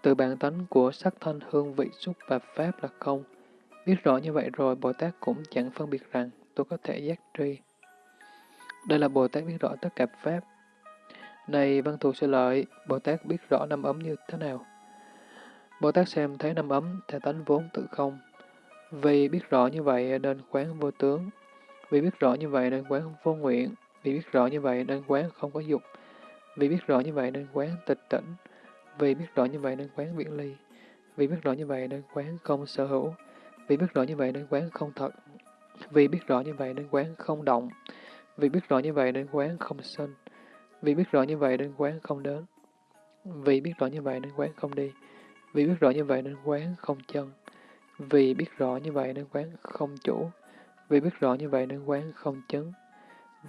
từ bản tánh của sắc thanh hương vị xúc và pháp là không. Biết rõ như vậy rồi, Bồ Tát cũng chẳng phân biệt rằng tôi có thể giác tri. Đây là Bồ Tát biết rõ tất cả Pháp. Này văn thù sư lợi, Bồ Tát biết rõ năm ấm như thế nào? Bồ Tát xem thấy năm ấm thể tánh vốn tự không. Vì biết rõ như vậy nên quán vô tướng. Vì biết rõ như vậy nên quán vô nguyện. Vì biết rõ như vậy nên quán không có dục. Vì biết rõ như vậy nên quán tịch tỉnh. Vì biết rõ như vậy nên quán viễn ly. Vì biết rõ như vậy nên quán không sở hữu. Vì biết rõ như vậy nên quán không thật. Vì biết rõ như vậy nên quán không động. Vì biết rõ như vậy nên quán không sinh. Vì biết rõ như vậy nên quán không đến. Vì biết rõ như vậy nên quán không đi. Vì biết rõ như vậy nên quán không chân. Vì biết rõ như vậy nên quán không chủ. Vì biết rõ như vậy nên quán không chứng.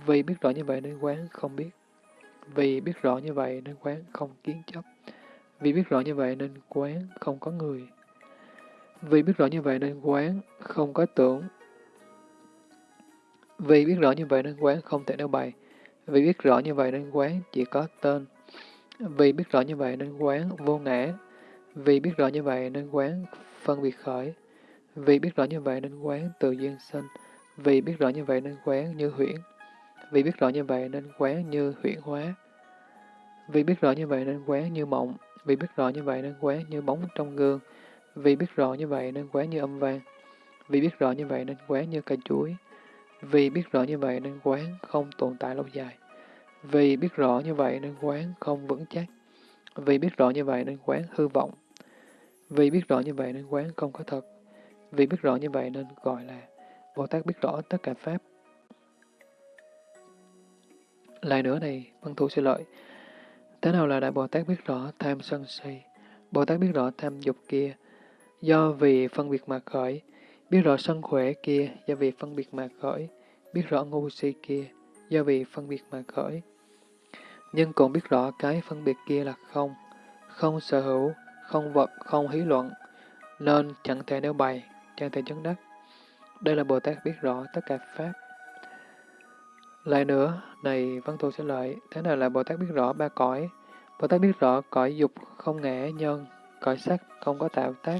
Vì biết rõ như vậy nên quán không biết. Vì biết rõ như vậy nên quán không kiến chấp. Vì biết rõ như vậy nên quán không có người. Vì biết rõ như vậy nên quán không có tưởng. Vì biết rõ như vậy nên quán không thể nêu bày. Vì biết rõ như vậy nên quán chỉ có tên. Vì biết rõ như vậy nên quán vô ngã. Vì biết rõ như vậy nên quán phân biệt khởi. Vì biết rõ như vậy nên quán tự duyên sinh. Vì biết rõ như vậy nên quán như huyễn. Vì biết rõ như vậy nên quán như huyễn hóa. Vì biết rõ như vậy nên quán như mộng. Vì biết rõ như vậy nên quán như bóng trong gương. Vì biết rõ như vậy nên quán như âm vang. Vì biết rõ như vậy nên quán như cây chuối. Vì biết rõ như vậy nên quán không tồn tại lâu dài. Vì biết rõ như vậy nên quán không vững chắc. Vì biết rõ như vậy nên quán hư vọng. Vì biết rõ như vậy nên quán không có thật. Vì biết rõ như vậy nên gọi là Bồ Tát biết rõ tất cả Pháp. Lại nữa này, văn thủ sẽ lợi. Thế nào là Đại Bồ Tát biết rõ tham sân si? Bồ Tát biết rõ tham dục kia, do vì phân biệt mà khởi, biết rõ sân khỏe kia do vì phân biệt mà khởi, biết rõ ngu si kia do vì phân biệt mà khởi. Nhưng cũng biết rõ cái phân biệt kia là không, không sở hữu, không vật, không hí luận, nên chẳng thể nêu bày, chẳng thể chứng đắc. Đây là Bồ Tát biết rõ tất cả Pháp. Lại nữa, này văn thù xin lợi, thế nào là Bồ Tát biết rõ ba cõi? Bồ Tát biết rõ cõi dục không ngã nhân, cõi sắc không có tạo tác,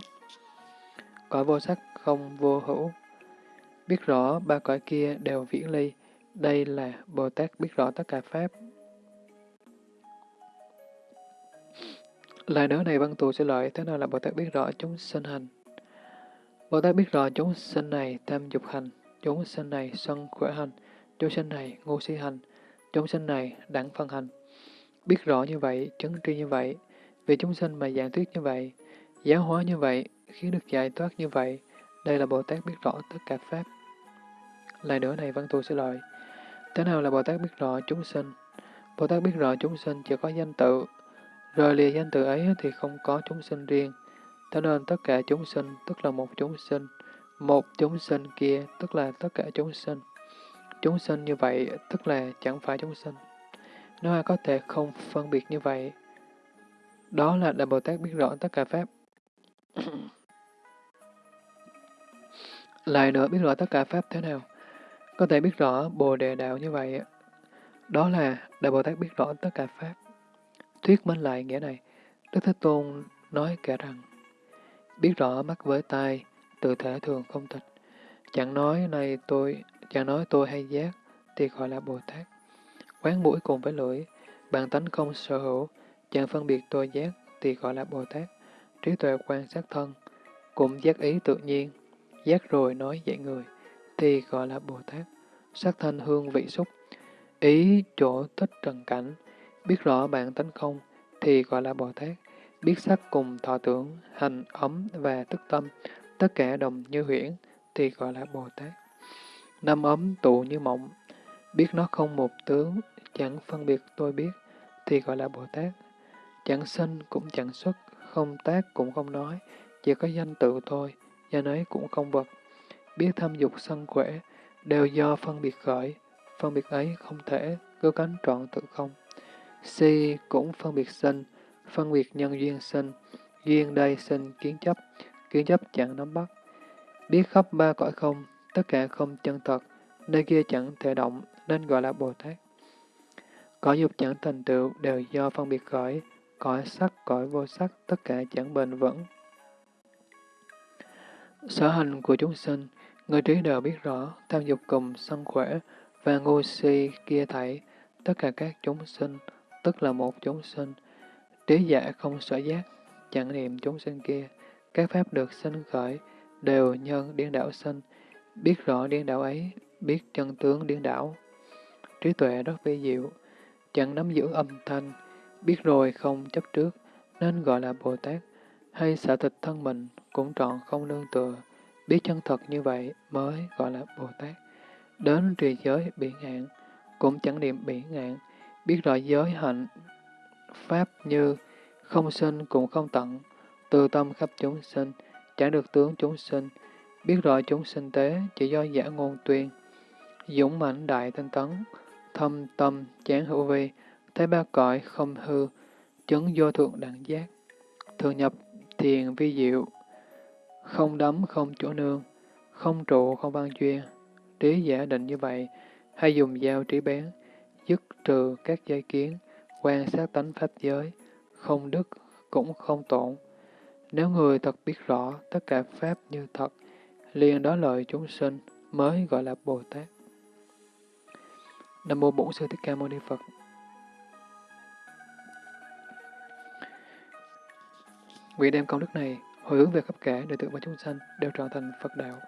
cõi vô sắc không vô hữu. Biết rõ ba cõi kia đều viễn ly, đây là Bồ Tát biết rõ tất cả Pháp. Lại nữa này văn tù sẽ lợi, thế nào là Bồ Tát biết rõ chúng sinh hành? Bồ Tát biết rõ chúng sinh này tam dục hành, chúng sinh này sân khỏe hành, chúng sinh này ngu si hành, chúng sinh này đẳng phân hành. Biết rõ như vậy, chứng tri như vậy, vì chúng sinh mà giảng thuyết như vậy, giáo hóa như vậy, khiến được giải thoát như vậy, đây là Bồ Tát biết rõ tất cả Pháp. Lại nữa này văn Thù sẽ lợi, thế nào là Bồ Tát biết rõ chúng sinh? Bồ Tát biết rõ chúng sinh chỉ có danh tự, Rời lìa danh tự ấy thì không có chúng sinh riêng. Thế nên tất cả chúng sinh tức là một chúng sinh, một chúng sinh kia tức là tất cả chúng sinh. Chúng sinh như vậy tức là chẳng phải chúng sinh. Nếu ai có thể không phân biệt như vậy, đó là Đại Bồ Tát biết rõ tất cả Pháp. Lại nữa biết rõ tất cả Pháp thế nào? Có thể biết rõ Bồ Đề Đạo như vậy. Đó là Đại Bồ Tát biết rõ tất cả Pháp. Thuyết minh lại nghĩa này, Đức Thế Tôn nói kể rằng, biết rõ mắt với tai, tự thể thường không tịch. Chẳng nói này tôi, chẳng nói tôi hay giác, thì gọi là Bồ Tát. Quán mũi cùng với lưỡi, bản tánh không sở hữu, chẳng phân biệt tôi giác, thì gọi là Bồ Tát. Trí tuệ quan sát thân, cũng giác ý tự nhiên, giác rồi nói dạy người, thì gọi là Bồ Tát. Sắc thanh hương vị xúc, ý chỗ tích trần cảnh, biết rõ bản tánh không, thì gọi là Bồ Tát. Biết sắc cùng thọ tưởng, hành, ấm và tức tâm, tất cả đồng như huyễn, thì gọi là Bồ Tát. Năm ấm tụ như mộng, biết nó không một tướng, chẳng phân biệt tôi biết, thì gọi là Bồ Tát. Chẳng sinh cũng chẳng xuất, không tác cũng không nói, chỉ có danh tự thôi, gia nấy cũng không vật. Biết thâm dục sân quẻ, đều do phân biệt khởi, phân biệt ấy không thể, cứu cánh trọn tự không. Si cũng phân biệt sinh, phân biệt nhân duyên sinh, duyên đây sinh kiến chấp, kiến chấp chẳng nắm bắt. Biết khắp ba cõi không, tất cả không chân thật, nơi kia chẳng thể động, nên gọi là Bồ Tát. Cõi dục chẳng thành tựu đều do phân biệt khởi, cõi sắc, cõi vô sắc, tất cả chẳng bền vững. Sở hành của chúng sinh, người trí đều biết rõ, tham dục cùng sân khỏe và ngu si kia thảy, tất cả các chúng sinh, tức là một chúng sinh. Trí giả không sở giác, chẳng niệm chúng sinh kia, các pháp được sinh khởi, đều nhân điên đảo sinh, biết rõ điên đảo ấy, biết chân tướng điên đảo. Trí tuệ rất vi diệu, chẳng nắm giữ âm thanh, biết rồi không chấp trước, nên gọi là Bồ Tát, hay xả thịt thân mình cũng trọn không nương tựa, biết chân thật như vậy mới gọi là Bồ Tát. Đến trì giới biển ngạn, cũng chẳng niệm biển ngạn, biết rõ giới hạnh, pháp như không sinh cũng không tận, từ tâm khắp chúng sinh, chẳng được tướng chúng sinh, biết rõ chúng sinh tế chỉ do giả ngôn tuyên, dũng mãnh đại tinh tấn, thâm tâm chán hữu vi, thấy ba cõi không hư, chứng vô thượng đẳng giác, thường nhập thiền vi diệu, không đấm không chỗ nương, không trụ không văn chuyên trí giả định như vậy, hay dùng dao trí bén, dứt trừ các dây kiến, quan sát tánh pháp giới, không đức cũng không tổn. Nếu người thật biết rõ tất cả pháp như thật, liền đó lợi chúng sinh mới gọi là Bồ Tát. Nam mô Bổn Sư Thích Ca Mâu Ni Phật. Nguyện đem công đức này hồi hướng về khắp cả đệ tử và chúng sanh, đều trở thành Phật đạo.